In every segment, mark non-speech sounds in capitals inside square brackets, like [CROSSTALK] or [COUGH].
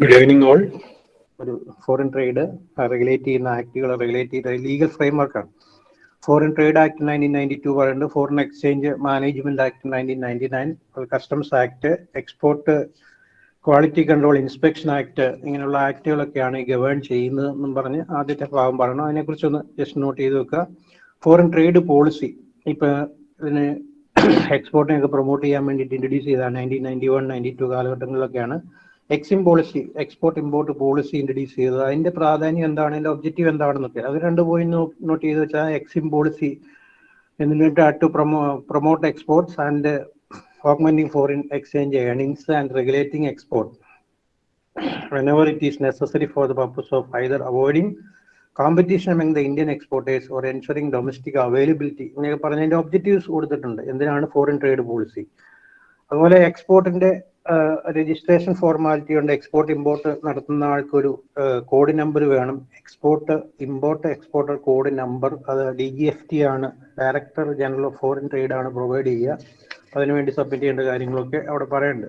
Good evening all ഒരു foreign trade regulate ചെയ്യുന്ന ആക്ടുകൾ റെഗുലേറ്റ് ചെയ്ത legal ഫ്രെയിംവർക്കാണ് foreign trade act nineteen ninety two പറയുന്നുണ്ട് foreign exchange management act nineteen ninety nine customs act export quality control inspection act ഇങ്ങനെയുള്ള ആക്ടുകളൊക്കെയാണ് govern ചെയ്യുന്നതെന്നും പറഞ്ഞ് ആദ്യത്തെ ഭാഗം പറയണം. അതിനെക്കുറിച്ചൊന്ന് ജസ്റ്റ് നോട്ട് ചെയ്ത് വെക്കുക. ഫോറിൻ ട്രേഡ് പോളിസി ഇപ്പൊ ഇതിന് [COUGHS] എക്സ്പോർട്ടിനെയൊക്കെ പ്രൊമോട്ട് ചെയ്യാൻ വേണ്ടിയിട്ട് ഇൻട്രൊഡ്യൂസ് ചെയ്ത nineteen ninety one ninety two കാലഘട്ടങ്ങളിലൊക്കെയാണ്. EXIM policy export import policy introduce ചെയ്തത്. അതിന്റെ പ്രാധാന്യം എന്താണ്? അതിന്റെ ഒബ്ജക്റ്റീവ് എന്താണെന്നൊക്കെ അത് രണ്ട് പോയിന്റ് നോട്ട് ചെയ്ത് വെച്ചാൽ എക്സിം പോളിസി എന്നിട്ട് to promo promote exports and augmenting foreign exchange earnings and regulating export. Whenever it is necessary for the purpose of either avoiding competition among the Indian exporters or ensuring domestic availability ഇങ്ങനെയൊക്കെ പറഞ്ഞതിന്റെ objectives കൊടുത്തിട്ടുണ്ട്. എന്തിനാണ്? Foreign trade policy അതുപോലെ എക്സ്പോർട്ടിന്റെ registration formality ഉണ്ട് export import നടത്തുന്ന ആൾക്കൊരു code number വേണം. Export import exporter code number അത് ഡി ജി എഫ് ടി ആണ്. Director general of foreign trade ആണ് പ്രൊവൈഡ് ചെയ്യുക. അതിനുവേണ്ടി സബ്മിറ്റ് ചെയ്യേണ്ട കാര്യങ്ങളൊക്കെ അവിടെ പറയുന്നുണ്ട്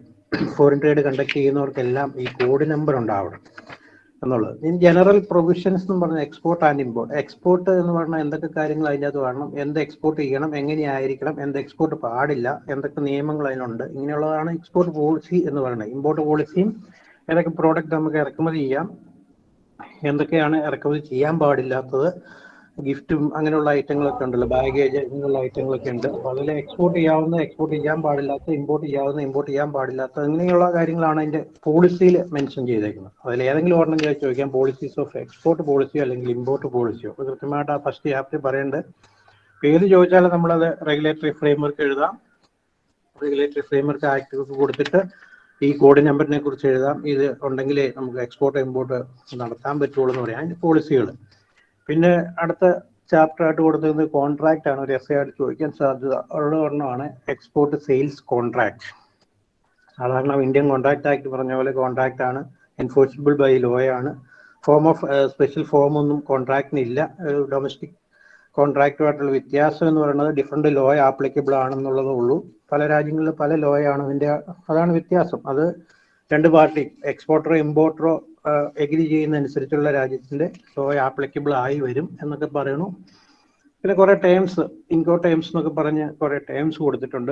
ഫോറിൻ ട്രേഡ് കണ്ടക്ട് ചെയ്യുന്നവർക്കെല്ലാം ഈ കോഡ് നമ്പർ ഉണ്ടാവണം. എന്നുള്ളത്. ഇൻ ജനറൽ പ്രൊവിഷൻസ് എന്ന് പറഞ്ഞാൽ എക്സ്പോർട്ട് ആൻഡ് ഇമ്പോർട്ട്. എക്സ്പോർട്ട് എന്ന് പറഞ്ഞാൽ എന്തൊക്കെ കാര്യങ്ങൾ അതിന്റെ അത് വേണം എന്ത് എക്സ്പോർട്ട് ചെയ്യണം എങ്ങനെയായിരിക്കണം എന്ത് എക്സ്പോർട്ട് പാടില്ല എന്തൊക്കെ നിയമങ്ങൾ അതിനുണ്ട് ഇങ്ങനെയുള്ളതാണ് എക്സ്പോർട്ട് പോളിസി എന്ന് പറയുന്നത്. ഇമ്പോർട്ട് പോളിസിയും ഏതൊക്കെ പ്രോഡക്റ്റ് നമുക്ക് ഇറക്കുമതി ചെയ്യാം എന്തൊക്കെയാണ് ഇറക്കുമതി ചെയ്യാൻ പാടില്ലാത്തത് ഗിഫ്റ്റും അങ്ങനെയുള്ള ഐറ്റങ്ങളൊക്കെ ഉണ്ടല്ലോ. ബാഗേജ് അങ്ങനെയുള്ള ഐറ്റങ്ങളൊക്കെ ഉണ്ട്. അപ്പോൾ അതിൽ എക്സ്പോർട്ട് ചെയ്യാവുന്ന എക്സ്പോർട്ട് ചെയ്യാൻ പാടില്ലാത്ത ഇമ്പോർട്ട് ചെയ്യാവുന്ന ഇമ്പോർട്ട് ചെയ്യാൻ പാടില്ലാത്ത അങ്ങനെയുള്ള കാര്യങ്ങളാണ് അതിന്റെ പോളിസിയിൽ മെൻഷൻ ചെയ്തേക്കുന്നത്. അതിൽ ഏതെങ്കിലും ഒരെണ്ണം ചോദിച്ചു ചോദിക്കാം. പോളിസീസ് ഓഫ് എക്സ്പോർട്ട് പോളിസിയോ അല്ലെങ്കിൽ ഇമ്പോർട്ട് പോളിസിയോ അത് കൃത്യമായിട്ട് ആ ഫസ്റ്റ് ചാപ്റ്റർ പറയേണ്ടത് പേര് ചോദിച്ചാൽ നമ്മളത് റെഗുലേറ്ററി ഫ്രെയിംവർക്ക് എഴുതാം. റെഗുലേറ്ററി ഫ്രെയിംവർക്ക് ആക്ട് കൊടുത്തിട്ട് ഈ കോഡ് നമ്പറിനെ കുറിച്ച് എഴുതാം. ഇത് ഉണ്ടെങ്കിലേ നമുക്ക് എക്സ്പോർട്ട് ഇമ്പോർട്ട് നടത്താൻ പറ്റുള്ളൂ എന്ന് പറയാം. അതിന്റെ പോളിസികൾ പിന്നെ അടുത്ത ചാപ്റ്റർ ആയിട്ട് കൊടുത്തിരുന്നത് കോൺട്രാക്റ്റ് ആണ്. ഒരു എസ് ആയിട്ട് ചോദിക്കാൻ സാധ്യത ഉള്ള ഒരെണ്ണമാണ് എക്സ്പോർട്ട് സെയിൽസ് കോൺട്രാക്ട് സാധാരണ ഇന്ത്യൻ കോൺട്രാക്ട് ആക്ട് പറഞ്ഞ പോലെ കോൺട്രാക്ട് ആണ്. എൻഫോഴ്സിബിൾ ബൈ ലോ ആണ്. ഫോം ഓഫ് സ്പെഷ്യൽ ഫോം ഒന്നും കോൺട്രാക്ടിന് ഇല്ല. ഒരു ഡൊമസ്റ്റിക് കോൺട്രാക്റ്റുമായിട്ടുള്ള വ്യത്യാസം എന്ന് പറയുന്നത് ഡിഫറെന്റ് ലോ ആപ്ലിക്കബിൾ ആണെന്നുള്ളതേ ഉള്ളൂ. പല രാജ്യങ്ങളിൽ പല ലോ ആണ്. അതിന്റെ അതാണ് വ്യത്യാസം. അത് രണ്ട് പാർട്ടി എക്സ്പോർട്ടറോ ഇമ്പോർട്ടറോ എഗ്രി ചെയ്യുന്ന അനുസരിച്ചുള്ള രാജ്യത്തിന്റെ സോ ആപ്ലിക്കബിൾ ആയി വരും എന്നൊക്കെ പറയണു പിന്നെ കുറെ ടേംസ് ഇൻകോ ടേംസ് എന്നൊക്കെ പറഞ്ഞ് കുറെ ടേംസ് കൊടുത്തിട്ടുണ്ട്.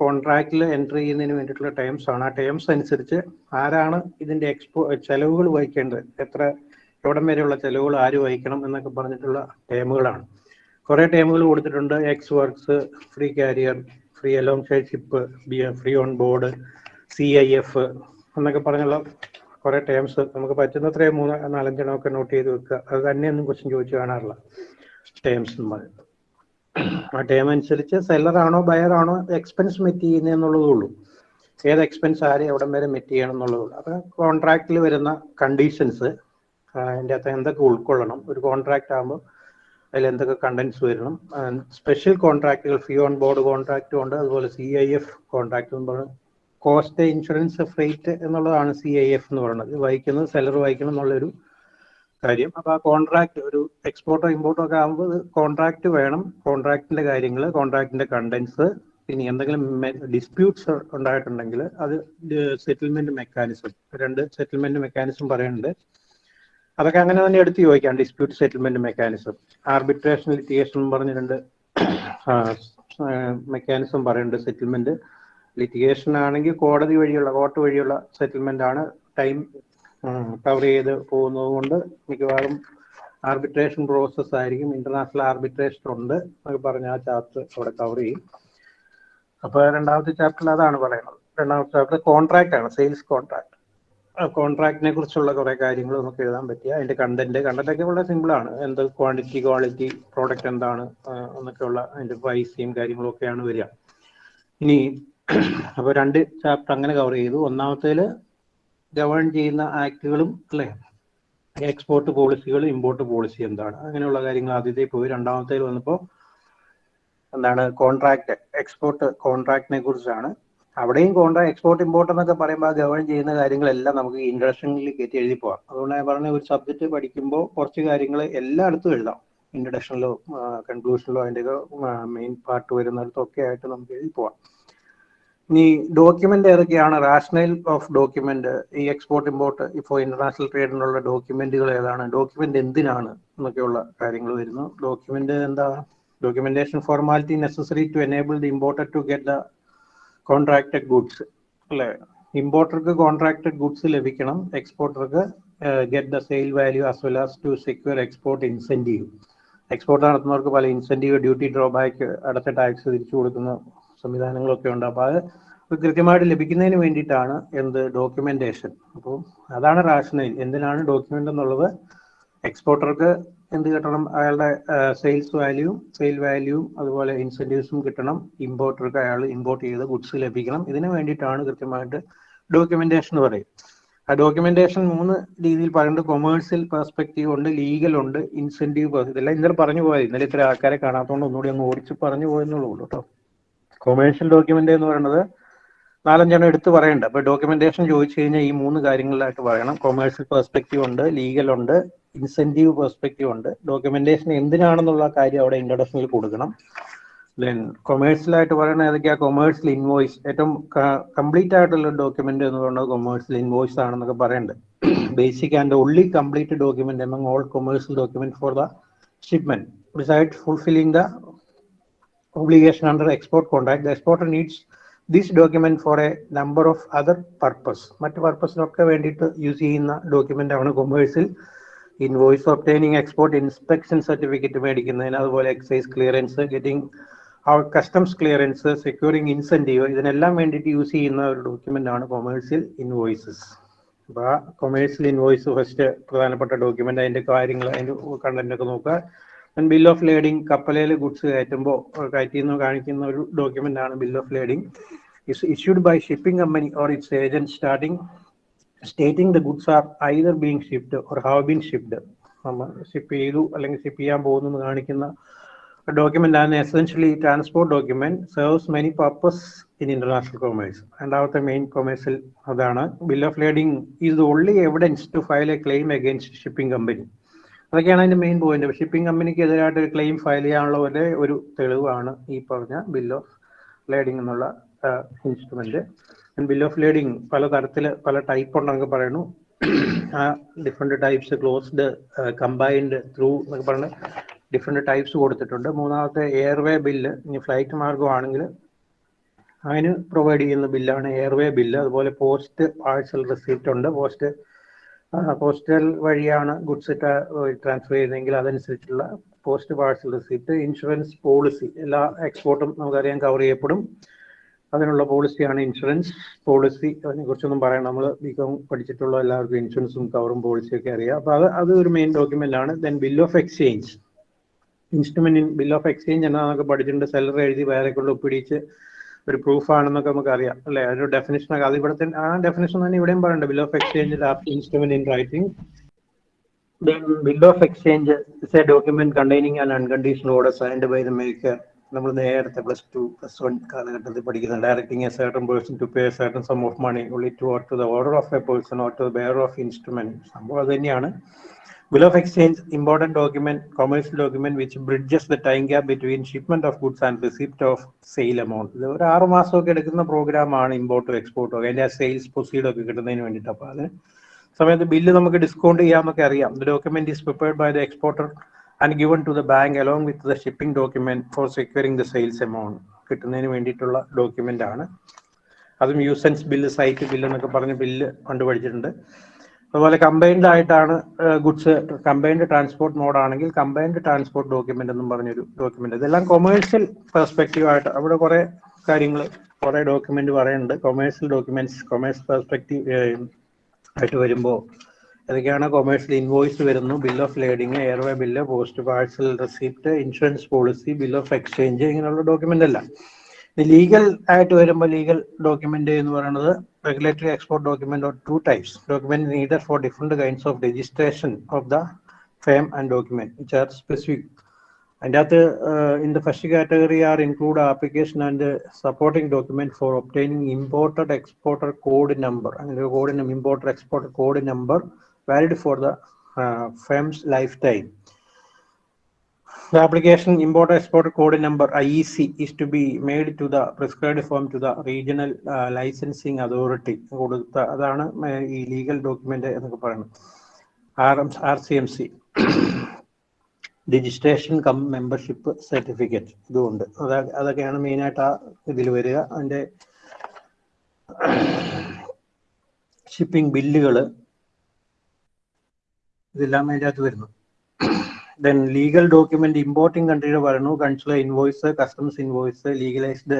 കോൺട്രാക്റ്റിൽ എൻട്രി ചെയ്യുന്നതിന് വേണ്ടിയിട്ടുള്ള ടേംസ് ആണ്. ആ ടേംസ് അനുസരിച്ച് ആരാണ് ഇതിന്റെ എക്സ്പോ ചെലവുകൾ വഹിക്കേണ്ടത്? എത്ര എവിടം വരെയുള്ള ചെലവുകൾ ആര് വഹിക്കണം എന്നൊക്കെ പറഞ്ഞിട്ടുള്ള ടേമുകളാണ് കുറെ ടേമുകൾ കൊടുത്തിട്ടുണ്ട്. Ex works free carrier free along ship free on board C I F എന്നൊക്കെ പറഞ്ഞുള്ള കുറെ ടേംസ് നമുക്ക് പറ്റുന്നത്രയും മൂന്ന് നാലഞ്ചെണ്ണം ഒക്കെ നോട്ട് ചെയ്ത് വെക്കുക. അത് തന്നെയൊന്നും ക്വസ്റ്റ്യൻ ചോദിച്ചു കാണാറില്ല ടേംസ് നമ്മൾ ആ ടേം അനുസരിച്ച് ബയർ ആണോ എക്സ്പെൻസ് മെറ്റ് ചെയ്യുന്നതെന്നുള്ളതേ ഉള്ളൂ. ഏത് എക്സ്പെൻസ് ആര് എവിടം വരെ മെറ്റ് ചെയ്യണം എന്നുള്ളതേ ഉള്ളൂ. അപ്പൊ കോൺട്രാക്റ്റിൽ വരുന്ന കണ്ടീഷൻസ് അതിന്റെ അകത്ത് എന്തൊക്കെ ഉൾക്കൊള്ളണം ഒരു കോൺട്രാക്ട് ആകുമ്പോൾ അതിൽ എന്തൊക്കെ കണ്ടൻസ് വരണം സ്പെഷ്യൽ കോൺട്രാക്റ്റുകൾ ഫീ ഓൺ ബോർഡ് കോൺട്രാക്റ്റും ഉണ്ട് അതുപോലെ സി ഐ എഫ് പറയുന്നത് കോസ്റ്റ് ഇൻഷുറൻസ് ഫ്രേറ്റ് എന്നുള്ളതാണ് സി ഐ എഫ് എന്ന് പറയുന്നത്. വഹിക്കുന്നത് സെലർ വഹിക്കണം എന്നുള്ളൊരു കാര്യം. അപ്പൊ ആ കോൺട്രാക്ട് ഒരു എക്സ്പോർട്ടോ ഇമ്പോർട്ടോ ഒക്കെ ആകുമ്പോൾ കോൺട്രാക്ട് വേണം. കോൺട്രാക്ടിന്റെ കാര്യങ്ങൾ കോൺട്രാക്ടിന്റെ കണ്ടൻസ് ഇനി എന്തെങ്കിലും ഡിസ്പ്യൂട്ട്സ് ഉണ്ടായിട്ടുണ്ടെങ്കിൽ അത് സെറ്റിൽമെന്റ് മെക്കാനിസം രണ്ട് സെറ്റിൽമെന്റ് മെക്കാനിസം പറയുന്നുണ്ട്. അതൊക്കെ അങ്ങനെ തന്നെ എടുത്ത് ചോദിക്കാം. Dispute settlement mechanism arbitration litigation പറഞ്ഞ രണ്ട് മെക്കാനിസം പറയുന്നുണ്ട് സെറ്റിൽമെന്റ് ലിറ്റിഗേഷൻ ആണെങ്കിൽ കോടതി വഴിയുള്ള കോർട്ട് വഴിയുള്ള സെറ്റിൽമെന്റ് ആണ് ടൈം കവർ ചെയ്ത് പോകുന്നത് കൊണ്ട് മിക്കവാറും ആർബിട്രേഷൻ പ്രോസസ് ആയിരിക്കും. ഇന്റർനാഷണൽ ആർബിട്രേഷൻ ഉണ്ട് എന്നൊക്കെ പറഞ്ഞ ആ ചാപ്റ്റർ അവിടെ കവർ ചെയ്യും. അപ്പൊ രണ്ടാമത്തെ ചാപ്റ്ററിൽ അതാണ് പറയുന്നത്. രണ്ടാമത്തെ ചാപ്റ്റർ കോൺട്രാക്ട് ആണ് സെയിൽസ് കോൺട്രാക്ട് കോൺട്രാക്ടിനെ കുറിച്ചുള്ള കുറെ കാര്യങ്ങൾ നമുക്ക് എഴുതാൻ പറ്റിയ അതിന്റെ കണ്ടന്റ് കണ്ടന്റ് ഒക്കെ വളരെ സിമ്പിൾ ആണ്. എന്ത് ക്വാണ്ടിറ്റി ക്വാളിറ്റി പ്രോഡക്റ്റ് എന്താണ് എന്നൊക്കെയുള്ള അതിന്റെ പ്രൈസിയും കാര്യങ്ങളും ഒക്കെയാണ് വരിക. ഇനി അപ്പൊ രണ്ട് ചാപ്റ്റർ അങ്ങനെ കവർ ചെയ്തു. ഒന്നാമത്തേൽ ഗവേൺ ചെയ്യുന്ന ആക്ടുകളും അല്ലെ? എക്സ്പോർട്ട് പോളിസികൾ ഇമ്പോർട്ട് പോളിസി എന്താണ്? അങ്ങനെയുള്ള കാര്യങ്ങൾ ആദ്യത്തെ പോയി. രണ്ടാമത്തേൽ വന്നപ്പോൾ എന്താണ്? കോൺട്രാക്ട് എക്സ്പോർട്ട് കോൺട്രാക്ടിനെ കുറിച്ചാണ്. അവിടെയും കോൺട്രാക്ട് എക്സ്പോർട്ട് ഇമ്പോർട്ട് എന്നൊക്കെ പറയുമ്പോൾ ഗവേൺ ചെയ്യുന്ന കാര്യങ്ങളെല്ലാം നമുക്ക് ഇൻട്രഡക്ഷനിൽ കയറ്റി എഴുതി പോവാം. അതുകൊണ്ട് ഞാൻ പറഞ്ഞ ഒരു സബ്ജക്ട് പഠിക്കുമ്പോൾ കുറച്ച് കാര്യങ്ങൾ എല്ലായിടത്തും എഴുതാം. ഇൻട്രഡക്ഷനിലോ കൺക്ലൂഷനിലോ അതിന്റെ മെയിൻ പാർട്ട് വരുന്നിടത്തൊക്കെ ആയിട്ട് നമുക്ക് എഴുതി പോവാം. ഇനി ഡോക്യുമെന്റ് ഏതൊക്കെയാണ്? റാഷണൽ ഓഫ് ഡോക്യുമെന്റ് ഈ എക്സ്പോർട്ട് ഇമ്പോർട്ട് ഇപ്പോൾ ഇന്റർനാഷണൽ ട്രേഡിനുള്ള ഡോക്യുമെന്റുകൾ ഏതാണ്? ഡോക്യുമെന്റ് എന്തിനാണ് എന്നൊക്കെയുള്ള കാര്യങ്ങൾ വരുന്നു. ഡോക്യുമെന്റ് എന്താ? Documentation formality necessary to enable the importer to get the contracted goods അല്ലെ? ഇമ്പോർട്ടർക്ക് കോൺട്രാക്റ്റഡ് ഗുഡ്സ് ലഭിക്കണം. എക്സ്പോർട്ടർക്ക് get the sale value as well as to secure export incentive export നടത്തുന്നവർക്ക് പല ഇൻസെന്റീവ് ഡ്യൂട്ടി ഡ്രോബാക്ക് അടുത്ത ടാക്സ് തിരിച്ചു കൊടുക്കുന്ന സംവിധാനങ്ങളൊക്കെ ഉണ്ട്. അപ്പോൾ അത് കൃത്യമായിട്ട് ലഭിക്കുന്നതിന് വേണ്ടിയിട്ടാണ് എന്ത് ഡോക്യുമെന്റേഷൻ അപ്പോൾ അതാണ് റാഷണൽ എന്തിനാണ് ഡോക്യുമെന്റ് എന്നുള്ളത് എക്സ്പോർട്ടർക്ക് എന്ത് കിട്ടണം? അയാളുടെ സെയിൽസ് വാല്യൂ സെയിൽ വാല്യൂ അതുപോലെ ഇൻസെന്റീവ്സും കിട്ടണം. ഇമ്പോർട്ടർക്ക് അയാൾ ഇമ്പോർട്ട് ചെയ്ത ഗുഡ്സ് ലഭിക്കണം. ഇതിന് വേണ്ടിയിട്ടാണ് കൃത്യമായിട്ട് ഡോക്യുമെന്റേഷൻ എന്ന് പറയും ആ ഡോക്യുമെന്റേഷൻ മൂന്ന് രീതിയിൽ പറയുന്നുണ്ട്. കൊമേഴ്സ്യൽ പെർസ്പെക്റ്റീവ് ഉണ്ട് ലീഗൽ ഉണ്ട് ഇൻസെന്റീവ് ഇതെല്ലാം ഇന്നലെ പറഞ്ഞു പോയത്. ഇന്നലെ ഇത്ര ആൾക്കാരെ കാണാത്തതുകൊണ്ട് ഒന്നുകൂടി അങ്ങ് ഓടിച്ച് പറഞ്ഞു പോയെന്നുള്ളൂ കേട്ടോ. കൊമേഴ്ഷ്യൽ ഡോക്യുമെന്റ് എന്ന് പറയുന്നത് നാലഞ്ചെണ്ണം എടുത്ത് പറയണ്ട. അപ്പൊ ഡോക്യുമെന്റേഷൻ ചോദിച്ചു കഴിഞ്ഞാൽ ഈ മൂന്ന് കാര്യങ്ങളിലായിട്ട് പറയണം. കൊമേഴ്ഷ്യൽ പെർസ്പെക്റ്റീവ് ഉണ്ട് ലീഗൽ ഉണ്ട് ഇൻസെന്റീവ് പെർസ്പെക്റ്റീവ് ഉണ്ട്. ഡോക്യുമെന്റേഷൻ എന്തിനാണെന്നുള്ള കാര്യം അവിടെ ഇൻട്രൊഡക്ഷനിൽ കൊടുക്കണം. ദെൻ കൊമേഴ്സ്യലായിട്ട് പറയുന്നത് ഏതൊക്കെയാ? കൊമേഴ്സ്യൽ ഇൻവോയ്സ് ഏറ്റവും കംപ്ലീറ്റ് ആയിട്ടുള്ള ഡോക്യുമെന്റ് എന്ന് പറയുന്നത് കൊമേഴ്സ്യൽ ഇൻവോയ്സ് ആണെന്നൊക്കെ പറയുന്നുണ്ട് basic and only complete document among all commercial document for the shipment beside fulfilling the obligation under export contract, the exporter needs this document for a number of other purpose. മറ്റ് പർപ്പസിനൊക്കെ വേണ്ടിയിട്ട് use ചെയ്യുന്ന document ആണ് commercial invoice obtaining export inspection certificate മേടിക്കുന്നതിന് അതുപോലെ excise clearance getting അവർ customs clearance securing incentive ഇതിനെല്ലാം വേണ്ടിയിട്ട് use ചെയ്യുന്ന ഒരു ഡോക്യുമെന്റ് ആണ് കൊമേഴ്സ്യൽ ഇൻവോയ്സസ് അപ്പൊ ആ കൊമേഴ്സ്യൽ ഇൻവോയ്സ് ഫസ്റ്റ് പ്രധാനപ്പെട്ട ഡോക്യുമെന്റ് അതിന്റെ കാര്യങ്ങൾ അതിന്റെ കണ്ടന്റ് ഒക്കെ നോക്കുക. ബിൽ ഓഫ് ലേഡിംഗ് കപ്പലയിൽ ഗുഡ്സ് കയറ്റുമ്പോൾ കയറ്റിയെന്ന് കാണിക്കുന്ന ഒരു ഡോക്യുമെന്റ് ആണ് bill of lading is issued by shipping company or its agent starting stating the goods are either being shipped or have been shipped നമ്മൾ ഷിപ്പ് ചെയ്തു അല്ലെങ്കിൽ ഷിപ്പ് ചെയ്യാൻ പോകുന്നു എന്ന് കാണിക്കുന്ന ഡോക്യുമെന്റ് ആണ് essentially transport document serves many purpose in international commerce രണ്ടാമത്തെ main കൊമേഴ്സിൽ അതാണ്. Bill of lading is only evidence to file a claim against shipping company അതൊക്കെയാണ് അതിന്റെ മെയിൻ പോയിന്റ് ഷിപ്പിംഗ് കമ്പനിക്ക് എതിരായിട്ട് ഒരു ക്ലെയിം ഫയൽ ചെയ്യാനുള്ള ഒരേ ഒരു തെളിവാണ് ഈ പറഞ്ഞ ബിൽ ഓഫ് ലേഡിംഗ് എന്നുള്ള ഇൻസ്ട്രുമെന്റ് ബിൽ ഓഫ് ലേഡിംഗ് പല തരത്തിൽ പല ടൈപ്പ് ഉണ്ടെന്നൊക്കെ പറയുന്നു. ആ different types closed combined through എന്നൊക്കെ പറഞ്ഞ് ഡിഫറെന്റ് ടൈപ്സ് കൊടുത്തിട്ടുണ്ട്. മൂന്നാമത്തെ എയർവേ ബില്ല് ഇനി ഫ്ലൈറ്റ് മാർഗമാണെങ്കിൽ അതിന് പ്രൊവൈഡ് ചെയ്യുന്ന ബില്ലാണ് എയർവേ ബില്ല് അതുപോലെ പോസ്റ്റ് പാഴ്സൽ റെസിപ്റ്റ് ഉണ്ട്. പോസ്റ്റ് പോസ്റ്റൽ വഴിയാണ് ഗുഡ്സ് ട്രാൻസ്ഫർ ചെയ്യുന്നതെങ്കിൽ അതനുസരിച്ചുള്ള post parcel receipt insurance policy എല്ലാ എക്സ്പോർട്ടും നമുക്കറിയാം കവർ ചെയ്യപ്പെടും. അതിനുള്ള പോളിസിയാണ് ഇൻഷുറൻസ് പോളിസി അതിനെ കുറിച്ചൊന്നും പറയാം നമ്മൾ ബികോം പഠിച്ചിട്ടുള്ള എല്ലാവർക്കും ഇൻഷുറൻസും കവറും പോളിസിയും ഒക്കെ അറിയാം. അപ്പൊ അത് അത് ഒരു മെയിൻ ഡോക്യുമെന്റ് ആണ്. Then bill of exchange instrument in bill of exchange എന്നാന്നൊക്കെ പഠിച്ചിട്ടുണ്ട്. സെല്ലറി എഴുതി വേറെ കൊണ്ട് ഒപ്പിടിച്ച് ഒരു പ്രൂഫാണെന്നൊക്കെ നമുക്ക് അറിയാം അല്ലെ? ഒരു ഡെഫിനേഷൻ ഒക്കെ അത് ഇവിടെ ആ ഡെഫിനേഷൻ തന്നെ ഇവിടെയും പറയുന്നുണ്ട്. Bill of exchange instrument in writing bill of exchange is a document containing and unconditional order signed by the maker നമ്മൾ നേരത്തെ പ്ലസ് ടു പ്ലസ് വൺ കാലഘട്ടത്തിൽ പഠിക്കുന്ന directing a certain person to pay certain sum of money only to or to the order of a person or to the bearer of instrument സംഭവം അത് തന്നെയാണ്. Bill of exchange, important document, commercial document which bridges the time gap between shipment of goods and receipt of sale amount ഇത് ഒരു ആറ് മാസമൊക്കെ എടുക്കുന്ന പ്രോഗ്രാമാണ് ഇമ്പോർട്ടും എക്സ്പോർട്ടും ഒക്കെ. അതിന്റെ സെയിൽസ് പ്രൊസീഡ് ഒക്കെ കിട്ടുന്നതിന് വേണ്ടിയിട്ട് അപ്പോൾ അത്. സമയത്ത് ബില്ല് നമുക്ക് ഡിസ്കൗണ്ട് ചെയ്യാമെന്നൊക്കെ അറിയാം. The document is prepared by the exporter and given to the bank along with the shipping document for securing the sales amount കിട്ടുന്നതിന് വേണ്ടിയിട്ടുള്ള ഡോക്യുമെന്റ് ആണ്. അതും യൂസൻസ് ബില്ല് സൈറ്റ് ബില്ല് എന്നൊക്കെ പറഞ്ഞ് ബില്ല് കണ്ടുപഠിച്ചിട്ടുണ്ട്. അതുപോലെ കമ്പൈൻഡ് ആയിട്ടാണ് ഗുഡ്സ് കമ്പൈൻഡ് ട്രാൻസ്പോർട്ട് മോഡ് ആണെങ്കിൽ combined transport document എന്നും പറഞ്ഞൊരു ഡോക്യുമെന്റ് ഇതെല്ലാം കൊമേഴ്സ്യൽ പെർസ്പെക്റ്റീവ് ആയിട്ട് അവിടെ കുറെ കാര്യങ്ങൾ കുറെ ഡോക്യുമെന്റ് പറയുന്നുണ്ട് കൊമേഴ്സ്യൽ ഡോക്യുമെന്റ്സ് കൊമേഴ്സ് പെർസ്പെക്റ്റീവ് ആയിട്ട് വരുമ്പോൾ ഏതൊക്കെയാണ് കൊമേഴ്സ്യൽ ഇൻവോയ്സ് വരുന്നു. Bill of lading airway bill post parcel receipt insurance policy bill of exchange ഇങ്ങനെയുള്ള ഡോക്യുമെന്റ് അല്ല ലീഗൽ ആയിട്ട് വരുമ്പോൾ ലീഗൽ ഡോക്യുമെന്റ് എന്ന് പറയുന്നത് regulatory export document are two types. Document needed for different kinds of registration of the frame and document, which are specific. And other, uh, in the first category are include application and uh, supporting document for obtaining imported exporter code number and the code importer exporter code number valid for the uh, lifetime. The application import export code number IEC is to be made to the prescribed form to the regional uh, licensing authority. കൊടുത്ത അതാണ് ഈ legal document എന്നൊക്കെ പറയുന്നത്. R M R C M C registration cum membership certificate ഇതുമുണ്ട് അതാ അതൊക്കെയാണ് മെയിനായിട്ട് ആ ഇതിൽ വരിക. അതിന്റെ ഷിപ്പിംഗ് ബില്ലുകൾ ഇതെല്ലാം അതിന്റെ അകത്ത് വരുന്നു. ദെൻ ലീഗൽ ഡോക്യുമെന്റ് ഇമ്പോർട്ടിംഗ് കൺട്രിയുടെ വരണു consular invoice customs invoice legalised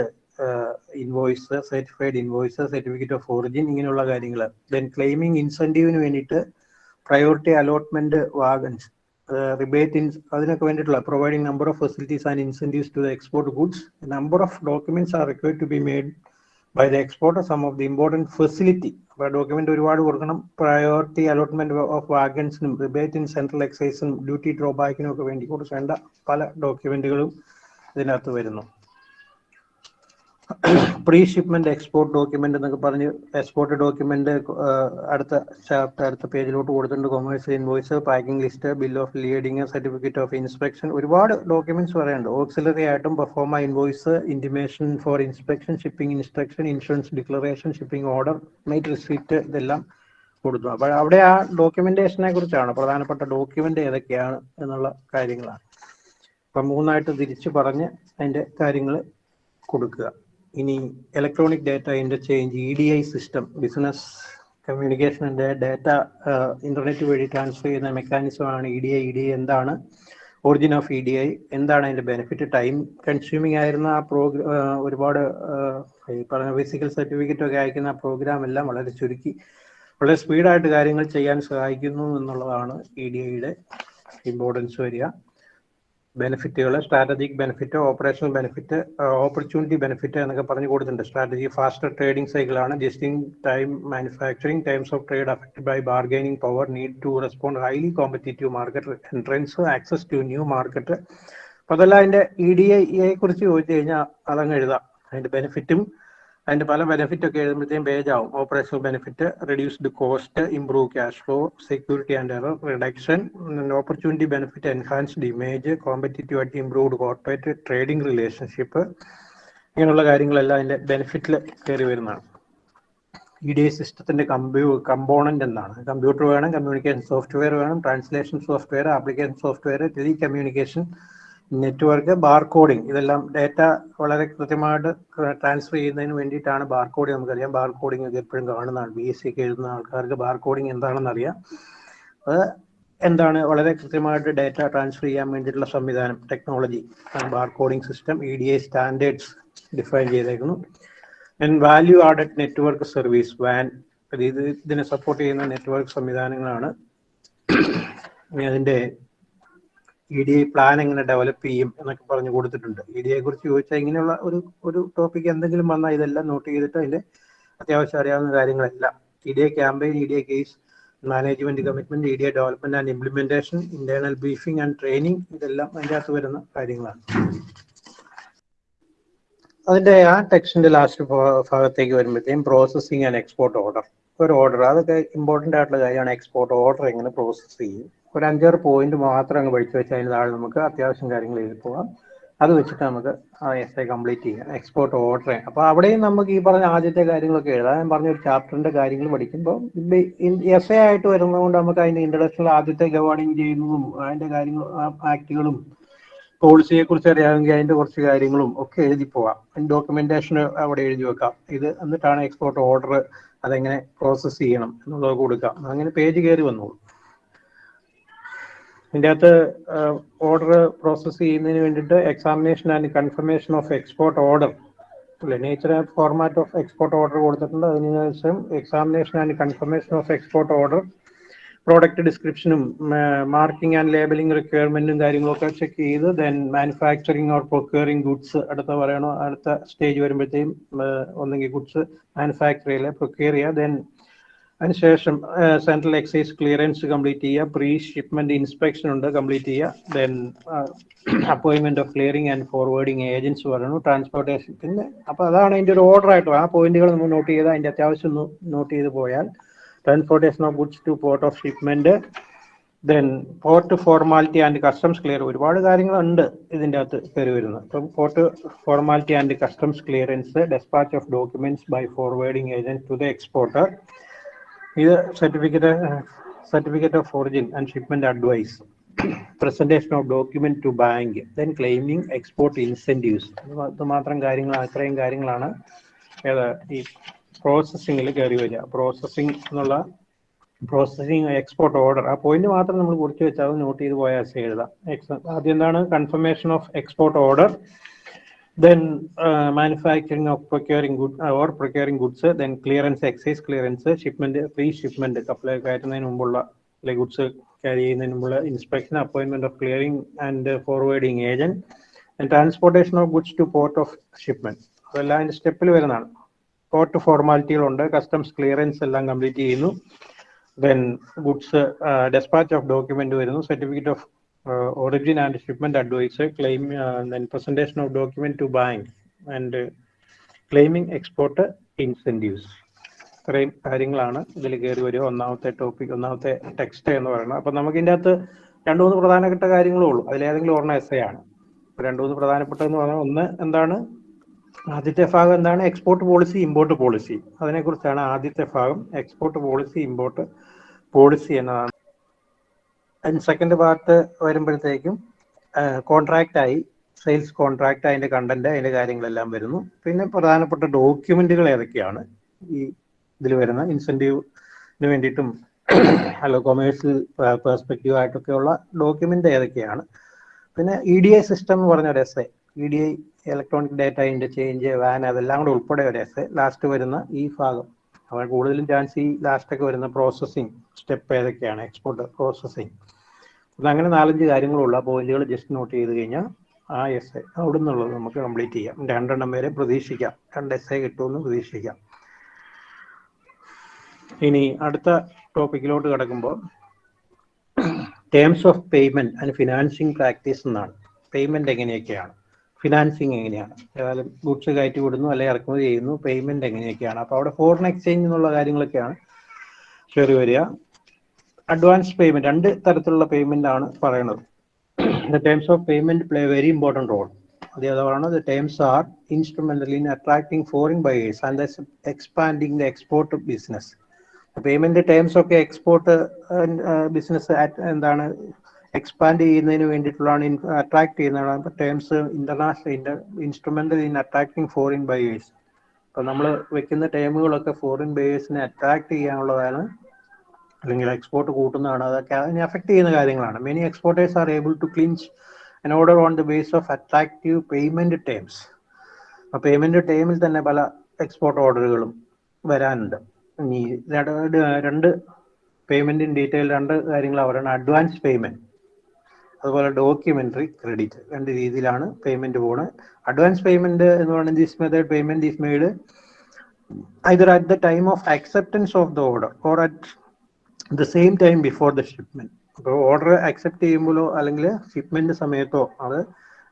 invoice certified invoice certificate of origin ഇങ്ങനെയുള്ള കാര്യങ്ങൾ ദെൻ ക്ലെയിമിംഗ് ഇൻസെന്റീവിന് വേണ്ടിയിട്ട് priority allotment wagons rebate in അതിനൊക്കെ വേണ്ടിയിട്ടുള്ള providing number of facilities and incentives to the export goods number of documents are required to be made by the export sum of the important facility അപ്പോൾ document ഒരുപാട് കൊടുക്കണം. Priority allotment of വാഗൻസിനും rebate in central എക്സൈസിനും duty ഡ്രോബാക്കിനും ഒക്കെ വേണ്ടി കൊടുക്കേണ്ട പല ഡോക്യുമെന്റുകളും ഇതിനകത്ത് വരുന്നു. പ്രീ ഷിപ്മെന്റ് എക്സ്പോർട്ട് ഡോക്യുമെന്റ് എന്നൊക്കെ പറഞ്ഞ് എക്സ്പോർട്ട് ഡോക്യുമെന്റ് അടുത്ത ചാപ്റ്റർ അടുത്ത പേജിലോട്ട് കൊടുത്തിട്ടുണ്ട്. Commerce invoice packing list bill of lading certificate of inspection ഒരുപാട് ഡോക്യുമെന്റ്സ് പറയാനുണ്ട്. ഓക്സിലറി ആയിട്ടും proforma invoice intimation for inspection shipping instruction insurance declaration shipping order mate receipt ഇതെല്ലാം കൊടുത്തു. അപ്പോൾ അവിടെ ആ ഡോക്യുമെന്റേഷനെ കുറിച്ചാണ് പ്രധാനപ്പെട്ട ഡോക്യുമെന്റ് ഏതൊക്കെയാണ് എന്നുള്ള കാര്യങ്ങളാണ്. അപ്പം മൂന്നായിട്ട് തിരിച്ചു പറഞ്ഞ് അതിന്റെ കാര്യങ്ങൾ കൊടുക്കുക. ഇനി electronic data interchange E D I system business കമ്മ്യൂണിക്കേഷന്റെ data internet വഴി ട്രാൻസ്ഫർ ചെയ്യുന്ന മെക്കാനിസമാണ് E D I E D I എന്താണ്? Origin of E D I എന്താണ് അതിന്റെ ബെനിഫിറ്റ് ടൈം കൺസ്യൂമിംഗ് ആയിരുന്ന ആ പ്രോഗ്രാം ഒരുപാട് ഈ പറഞ്ഞ ഫിസിക്കൽ സർട്ടിഫിക്കറ്റ് ഒക്കെ അയക്കുന്ന ആ പ്രോഗ്രാം എല്ലാം വളരെ ചുരുക്കി വളരെ സ്പീഡായിട്ട് കാര്യങ്ങൾ ചെയ്യാൻ സഹായിക്കുന്നു എന്നുള്ളതാണ് ഇ ഡി ഐയുടെ ഇമ്പോർട്ടൻസ് വരിക. ബെനിഫിറ്റുകൾ strategic benefit operational benefit opportunity benefit എന്നൊക്കെ പറഞ്ഞു കൊടുത്തിട്ടുണ്ട്. സ്ട്രാറ്റജി ഫാസ്റ്റർ ട്രേഡിംഗ് സൈക്കിൾ ആണ് just in time manufacturing times of trade affected by bargaining power need to respond highly competitive market entrance access to new market അപ്പൊ അതെല്ലാം അതിന്റെ E D ഐയെ കുറിച്ച് ചോദിച്ചു കഴിഞ്ഞാൽ അതങ്ങ് എഴുതാം. അതിന്റെ ബെനിഫിറ്റും അതിന്റെ പല ബെനിഫിറ്റ് ഒക്കെ എഴുതുമ്പോഴത്തേക്കും പേജ് ആവും operational benefit reduced cost improve cash flow security and error reduction opportunity benefit enhanced image competitive ആയിട്ട് ഇംപ്രൂവ്ഡ് കോർപ്പറേറ്റ് ട്രേഡിംഗ് റിലേഷൻഷിപ്പ് ഇങ്ങനെയുള്ള കാര്യങ്ങളെല്ലാം അതിന്റെ ബെനിഫിറ്റിൽ കയറി വരുന്നതാണ്. ഇ ഡി സിസ്റ്റത്തിന്റെ കമ്പ്യൂ കമ്പോണന്റ് എന്താണ്? കമ്പ്യൂട്ടർ വേണം കമ്മ്യൂണിക്കേഷൻ സോഫ്റ്റ്വെയർ വേണം translation software application software telecommunication network barcoding ഇതെല്ലാം ഡേറ്റ വളരെ കൃത്യമായിട്ട് ട്രാൻസ്ഫർ ചെയ്യുന്നതിന് വേണ്ടിയിട്ടാണ് ബാർകോഡിംഗ് നമുക്കറിയാം. ബാർകോഡിംഗ് ഒക്കെ എപ്പോഴും കാണുന്നതാണ്. ബി എസ് സി ഒക്കെ എഴുതുന്ന ആൾക്കാർക്ക് ബാർകോഡിംഗ് എന്താണെന്ന് അറിയാം. അത് എന്താണ്? വളരെ കൃത്യമായിട്ട് ഡേറ്റ ട്രാൻസ്ഫർ ചെയ്യാൻ വേണ്ടിയിട്ടുള്ള സംവിധാനം technology. Barcoding system E D I standards define ചെയ്തേക്കുന്നു. And value added network service VAN ഇത് ഇതിനെ സപ്പോർട്ട് ചെയ്യുന്ന നെറ്റ്വർക്ക് സംവിധാനങ്ങളാണ്. അതിന്റെ ഇ ഡി ഐ പ്ലാൻ എങ്ങനെ ഡെവലപ്പ് ചെയ്യും എന്നൊക്കെ പറഞ്ഞു കൊടുത്തിട്ടുണ്ട്. ഇ ഡി ഐ കുറിച്ച് ചോദിച്ചാൽ ഇങ്ങനെയുള്ള ഒരു ഒരു ടോപ്പിക് എന്തെങ്കിലും വന്നാൽ ഇതെല്ലാം നോട്ട് ചെയ്തിട്ട് അതിന്റെ അത്യാവശ്യം അറിയാവുന്ന കാര്യങ്ങളെല്ലാം. E D I campaign E D I case management commitment E D I development and implementation internal briefing and training ഇതെല്ലാം അതിന്റെ അകത്ത് വരുന്ന കാര്യങ്ങളാണ്. അതിന്റെ ആ ടെക്സ്റ്റിന്റെ ലാസ്റ്റ് ഭാഗത്തേക്ക് വരുമ്പോഴത്തേക്കും പ്രോസസ്സിംഗ് ആൻഡ് എക്സ്പോർട്ട് ഓർഡർ ഒരു ഓർഡർ അതൊക്കെ ഇമ്പോർട്ടന്റ് ആയിട്ടുള്ള കാര്യമാണ് എക്സ്പോർട്ട് ഓർഡർ എങ്ങനെ പ്രോസസ്സ് ചെയ്യും. ഒരു അഞ്ചാറ് പോയിന്റ് മാത്രം അങ്ങ് പഠിച്ചു വെച്ചാൽ അതിന് താഴെ നമുക്ക് അത്യാവശ്യം കാര്യങ്ങൾ എഴുതി പോകാം. അത് വെച്ചിട്ട് നമുക്ക് എസ് ഐ കംപ്ലീറ്റ് ചെയ്യാം. എക്സ്പോർട്ട് ഓർഡർ അപ്പോൾ അവിടെയും നമുക്ക് ഈ പറഞ്ഞ ആദ്യത്തെ കാര്യങ്ങളൊക്കെ എഴുതാം. ഞാൻ പറഞ്ഞ ഒരു ചാപ്റ്ററിന്റെ കാര്യങ്ങൾ പഠിക്കുമ്പോൾ എസ് ഐ ആയിട്ട് വരുന്നതുകൊണ്ട് നമുക്ക് അതിന്റെ ഇൻട്രഡക്ഷനിൽ ആദ്യത്തെ ഗവേണിംഗ് ചെയ്യുന്നതും അതിന്റെ കാര്യങ്ങൾ ആക്ടുകളും പോളിസിയെ കുറിച്ച് അറിയാമെങ്കിൽ അതിന്റെ കുറച്ച് കാര്യങ്ങളും ഒക്കെ എഴുതി പോവാം ഡോക്യുമെന്റേഷൻ അവിടെ എഴുതി വെക്കാം. ഇത് എന്നിട്ടാണ് എക്സ്പോർട്ട് ഓർഡർ അതെങ്ങനെ പ്രോസസ്സ് ചെയ്യണം എന്നുള്ളത് കൊടുക്കാം. അങ്ങനെ പേജ് കയറി വന്നോളൂ. ഇതിന്റെ അകത്ത് ഓർഡർ പ്രോസസ്സ് ചെയ്യുന്നതിന് വേണ്ടിയിട്ട് examination and confirmation of export order അല്ലെ? Nature format of export order കൊടുത്തിട്ടുണ്ട്. അതിനുശേഷം examination and confirmation of export order product ഡിസ്ക്രിപ്ഷനും marking and labelling റിക്വയർമെന്റും കാര്യങ്ങളൊക്കെ ചെക്ക് ചെയ്ത് then manufacturing or procuring goods അടുത്ത പറയണോ അടുത്ത സ്റ്റേജ് വരുമ്പോഴത്തേക്കും ഒന്നെങ്കിൽ ഗുഡ്സ് മാനുഫാക്ചർ ചെയ്യുക പ്രൊക്യൂർ ചെയ്യുക ദെൻ അതിനുശേഷം സെൻട്രൽ എക്സൈസ് ക്ലിയറൻസ് കംപ്ലീറ്റ് ചെയ്യുക പ്രീ ഷിപ്മെന്റ് ഇൻസ്പെക്ഷൻ ഉണ്ട് കംപ്ലീറ്റ് ചെയ്യുക then appointment of clearing and forwarding agents പറയണു ട്രാൻസ്പോർട്ടേഷൻ പിന്നെ അപ്പൊ അതാണ് അതിന്റെ ഒരു ഓർഡർ ആയിട്ട് ആ പോയിന്റുകൾ നമ്മൾ നോട്ട് ചെയ്ത് അതിന്റെ അത്യാവശ്യം നോട്ട് ചെയ്ത് പോയാൽ transportation of goods to port of shipment then port formality and customs clear ഒരുപാട് കാര്യങ്ങളുണ്ട് ഇതിന്റെ അകത്ത് കയറി വരുന്നത്. അപ്പം port formality and customs clearance despatch of documents by forwarding agent to the exporter ഇത് certificate certificate of origin and shipment advice presentation of document to bank then claiming export incentives ഇത് മാത്രം കാര്യങ്ങൾ അത്രയും കാര്യങ്ങളാണ്. ഏതാ ഈ പ്രോസസ്സിങ്ങിൽ കയറി വരിക. പ്രോസസ്സിംഗ് എന്നുള്ള പ്രോസസ്സിംഗ് എക്സ്പോർട്ട് ഓർഡർ ആ പോയിന്റ് മാത്രം നമ്മൾ കുറിച്ച് വെച്ചാൽ അത് നോട്ട് ചെയ്ത് പോയാൽ എഴുതാം. ആദ്യം എന്താണ് confirmation of export order then manufacturing of procuring good or procuring goods then clearance excise clearance shipment clearance shipment കപ്പൽ കയറ്റുന്നതിന് മുമ്പുള്ള ഗുഡ്സ് ക്യാരി ചെയ്യുന്നതിന് മുമ്പുള്ള inspection appointment of clearing and forwarding agent and transportation of goods to port of shipment അതെല്ലാം അതിന്റെ സ്റ്റെപ്പിൽ വരുന്നതാണ്. Port ഫോർമാലിറ്റികളുണ്ട്. കസ്റ്റംസ് ക്ലിയറൻസ് എല്ലാം കംപ്ലീറ്റ് ചെയ്യുന്നു. Then goods despatch of document വരുന്നു. Certificate of origin and shipment advice claim presentation of document to bank and claiming export export ഇത്രയും കാര്യങ്ങളാണ് ഇതിൽ കയറി വരിക. ഒന്നാമത്തെ ടോപ്പിക് ഒന്നാമത്തെ ടെക്സ്റ്റ് എന്ന് പറയുന്നത്. അപ്പൊ നമുക്ക് ഇതിന്റെ അകത്ത് രണ്ടു മൂന്ന് പ്രധാനപ്പെട്ട കാര്യങ്ങളേ ഉള്ളൂ. അതിലേതെങ്കിലും ഒരെണ്ണം എസ് ആണ്. രണ്ടു മൂന്ന് പ്രധാനപ്പെട്ടതെന്ന് പറഞ്ഞാൽ ഒന്ന് എന്താണ്? ആദ്യത്തെ ഭാഗം എന്താണ്? എക്സ്പോർട്ട് പോളിസി ഇമ്പോർട്ട് പോളിസി അതിനെക്കുറിച്ചാണ് ആദ്യത്തെ ഭാഗം. എക്സ്പോർട്ട് പോളിസി ഇമ്പോർട്ട് പോളിസി എന്നതാണ്. അതിന് സെക്കൻഡ് പാർട്ട് വരുമ്പോഴത്തേക്കും കോൺട്രാക്റ്റ് ആയി സെയിൽസ് കോൺട്രാക്റ്റ് അതിന്റെ കണ്ടന്റ് അതിന്റെ കാര്യങ്ങളെല്ലാം വരുന്നു. പിന്നെ പ്രധാനപ്പെട്ട ഡോക്യുമെന്റുകൾ ഏതൊക്കെയാണ് ഈ ഇതിൽ വരുന്ന? ഇൻസെന്റീവിന് വേണ്ടിയിട്ടും അല്ല കൊമേഴ്സ്യൽ പെർസ്പെക്റ്റീവ് ആയിട്ടൊക്കെയുള്ള ഡോക്യുമെന്റ് ഏതൊക്കെയാണ്? പിന്നെ ഇ ഡി ഐ സിസ്റ്റം എന്ന് പറഞ്ഞ ഒരു S E D I electronic data interchange VAN അതെല്ലാം കൂടെ ഉൾപ്പെടെ ഒരു എസ് ലാസ്റ്റ് വരുന്ന ഈ ഭാഗം. അവർ കൂടുതലും ചാൻസ് ഈ ലാസ്റ്റൊക്കെ വരുന്ന പ്രോസസ്സിങ് സ്റ്റെപ്പ് ഏതൊക്കെയാണ്? എക്സ്പോർട്ട് പ്രോസസ്സിങ് അപ്പം അങ്ങനെ നാലഞ്ച് കാര്യങ്ങളുള്ള പോയിന്റുകൾ ജസ്റ്റ് നോട്ട് ചെയ്ത് കഴിഞ്ഞാൽ ആ എസ് എ അവിടെ നിന്നുള്ളത് നമുക്ക് കംപ്ലീറ്റ് ചെയ്യാം. രണ്ടെണ്ണം വരെ പ്രതീക്ഷിക്കാം. രണ്ട് എസ് എ കിട്ടുമെന്ന് പ്രതീക്ഷിക്കാം. ഇനി അടുത്ത ടോപ്പിക്കിലോട്ട് കിടക്കുമ്പോൾ terms of payment and financing practice എന്നാണ്. പേയ്മെന്റ് എങ്ങനെയൊക്കെയാണ്? ഫിനാൻസിങ് എങ്ങനെയാണ്? ഏതായാലും ഗുഡ്സ് കയറ്റി വിടുന്നു അല്ലെങ്കിൽ ഇറക്കുമതി ചെയ്യുന്നു. പേയ്മെന്റ് എങ്ങനെയൊക്കെയാണ്? അപ്പോൾ അവിടെ ഫോറിൻ എക്സ്ചേഞ്ച് എന്നുള്ള കാര്യങ്ങളൊക്കെയാണ് കയറി വരിക. അഡ്വാൻസ് പേയ്മെന്റ് രണ്ട് തരത്തിലുള്ള പേയ്മെന്റ് ആണ് പറയുന്നത് the terms of payment play very important role അത് The the terms are instrumental in attracting foreign buyers and expanding the export business payment terms ഒക്കെ എക്സ്പോർട്ട് ബിസിനസ് എന്താണ് എക്സ്പാൻഡ് ചെയ്യുന്നതിന് വേണ്ടിയിട്ടുള്ളതാണ് അട്രാക്ട് ചെയ്യുന്നതാണ്. Terms international instrument in attracting foreign buyers അപ്പൊ നമ്മൾ വെക്കുന്ന ടേമുകളൊക്കെ foreign ബയേഴ്സിനെ attract ചെയ്യാനുള്ളതാണ് അല്ലെങ്കിൽ എക്സ്പോർട്ട് കൂട്ടുന്നതാണ്. അതൊക്കെ അതിനെ അഫക്ട് ചെയ്യുന്ന കാര്യങ്ങളാണ്. Many exporters are able to clinch an order on the base of attractive payment terms ആ പേയ്മെന്റ് ടേമിൽ തന്നെ പല എക്സ്പോർട്ട് ഓർഡറുകളും വരാനുണ്ട്. ഇനി രണ്ട് പേയ്മെന്റിൻ ഡീറ്റെയിൽ രണ്ട് കാര്യങ്ങൾ അവരാണ്. അഡ്വാൻസ് പേയ്മെന്റ് അതുപോലെ ഡോക്യുമെന്ററി ക്രെഡിറ്റ് രണ്ട് രീതിയിലാണ് പേയ്മെന്റ് പോണ് അഡ്വാൻസ് പേയ്മെന്റ് എന്ന് പറയുന്നത് this method payment is made either at the time of acceptance of the order or at the same time before the shipment അപ്പോൾ ഓർഡർ അക്സെപ്റ്റ് ചെയ്യുമ്പോഴോ അല്ലെങ്കിൽ shipment സമയത്തോ അത്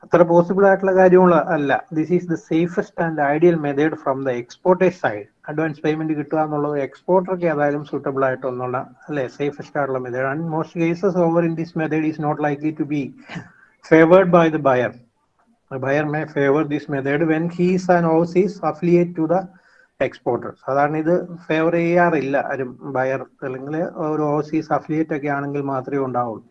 അത്ര പോസിബിൾ ആയിട്ടുള്ള കാര്യമുള്ള അല്ല. This is the safest and ideal method from the exporter's side advance payment കിട്ടുക എന്നുള്ളത് എക്സ്പോർട്ടർക്ക് ഏതായാലും സൂട്ടബിൾ ആയിട്ടൊന്നുള്ള അല്ലെ? സേഫസ്റ്റ് ആയിട്ടുള്ള method and most cases over in this method is not likely to be favoured by the buyer buyer may favour this method when he's and overseas affiliate to the exporter സാധാരണ ഇത് favour ചെയ്യാറില്ല ആരും. Buyer അല്ലെങ്കിൽ ഒരു overseas affiliate ഒക്കെ ആണെങ്കിൽ മാത്രമേ ഉണ്ടാവുള്ളൂ.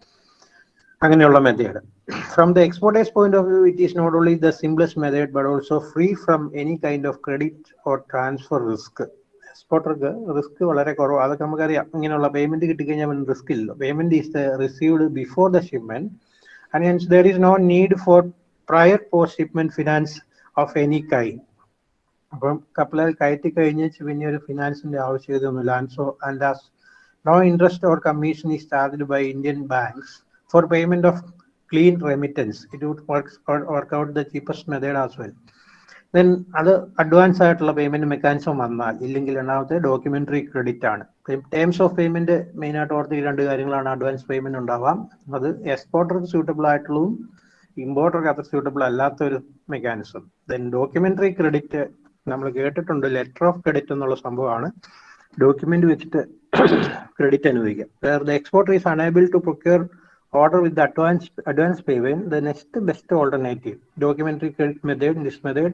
അങ്ങനെയുള്ള method from the exporter's point of view it is not only the simplest method but also free from any kind of credit or transfer risk എക്സ്പോർട്ടർക്ക് റിസ്ക് വളരെ കുറവ്. അതൊക്കെ നമുക്കറിയാം. ഇങ്ങനെയുള്ള പേയ്മെന്റ് കിട്ടിക്കഴിഞ്ഞാൽ റിസ്ക് ഇല്ല. Payment is received before the shipment and hence there is no need for prior post shipment finance of any kind അപ്പം കപ്പലിൽ കയറ്റി കഴിഞ്ഞ് പിന്നെ ഒരു ഫിനാൻസിന്റെ ആവശ്യകതയൊന്നുമില്ല. And so and as no interest or commission is charged by Indian banks for payment of clean remittance it would work out the cheapest method as well then അത് advance ആയിട്ടുള്ള payment mechanism വന്നാൽ ഇല്ലെങ്കിൽ രണ്ടാമത്തെ documentary credit ആണ്. Terms of payment main ആയിട്ട് ഓർത്ത് ഈ രണ്ട് കാര്യങ്ങളാണ് അഡ്വാൻസ് പേയ്മെന്റ് ഉണ്ടാവാം. അത് എക്സ്പോർട്ടർക്ക് സ്യൂട്ടബിൾ ആയിട്ടുള്ളതും ഇമ്പോർട്ടർക്ക് അത്ര സ്യൂട്ടബിൾ അല്ലാത്ത ഒരു മെക്കാനിസം ദെൻ ഡോക്യുമെന്ററി ക്രെഡിറ്റ് നമ്മൾ കേട്ടിട്ടുണ്ട് ലെറ്റർ ഓഫ് ക്രെഡിറ്റ് എന്നുള്ള സംഭവമാണ്. ഡോക്യുമെന്റ് വെച്ചിട്ട് ക്രെഡിറ്റ് അനുവദിക്കുക. Where the exporter is unable to procure order with the advance advance payment the next best alternative documentary credit method this method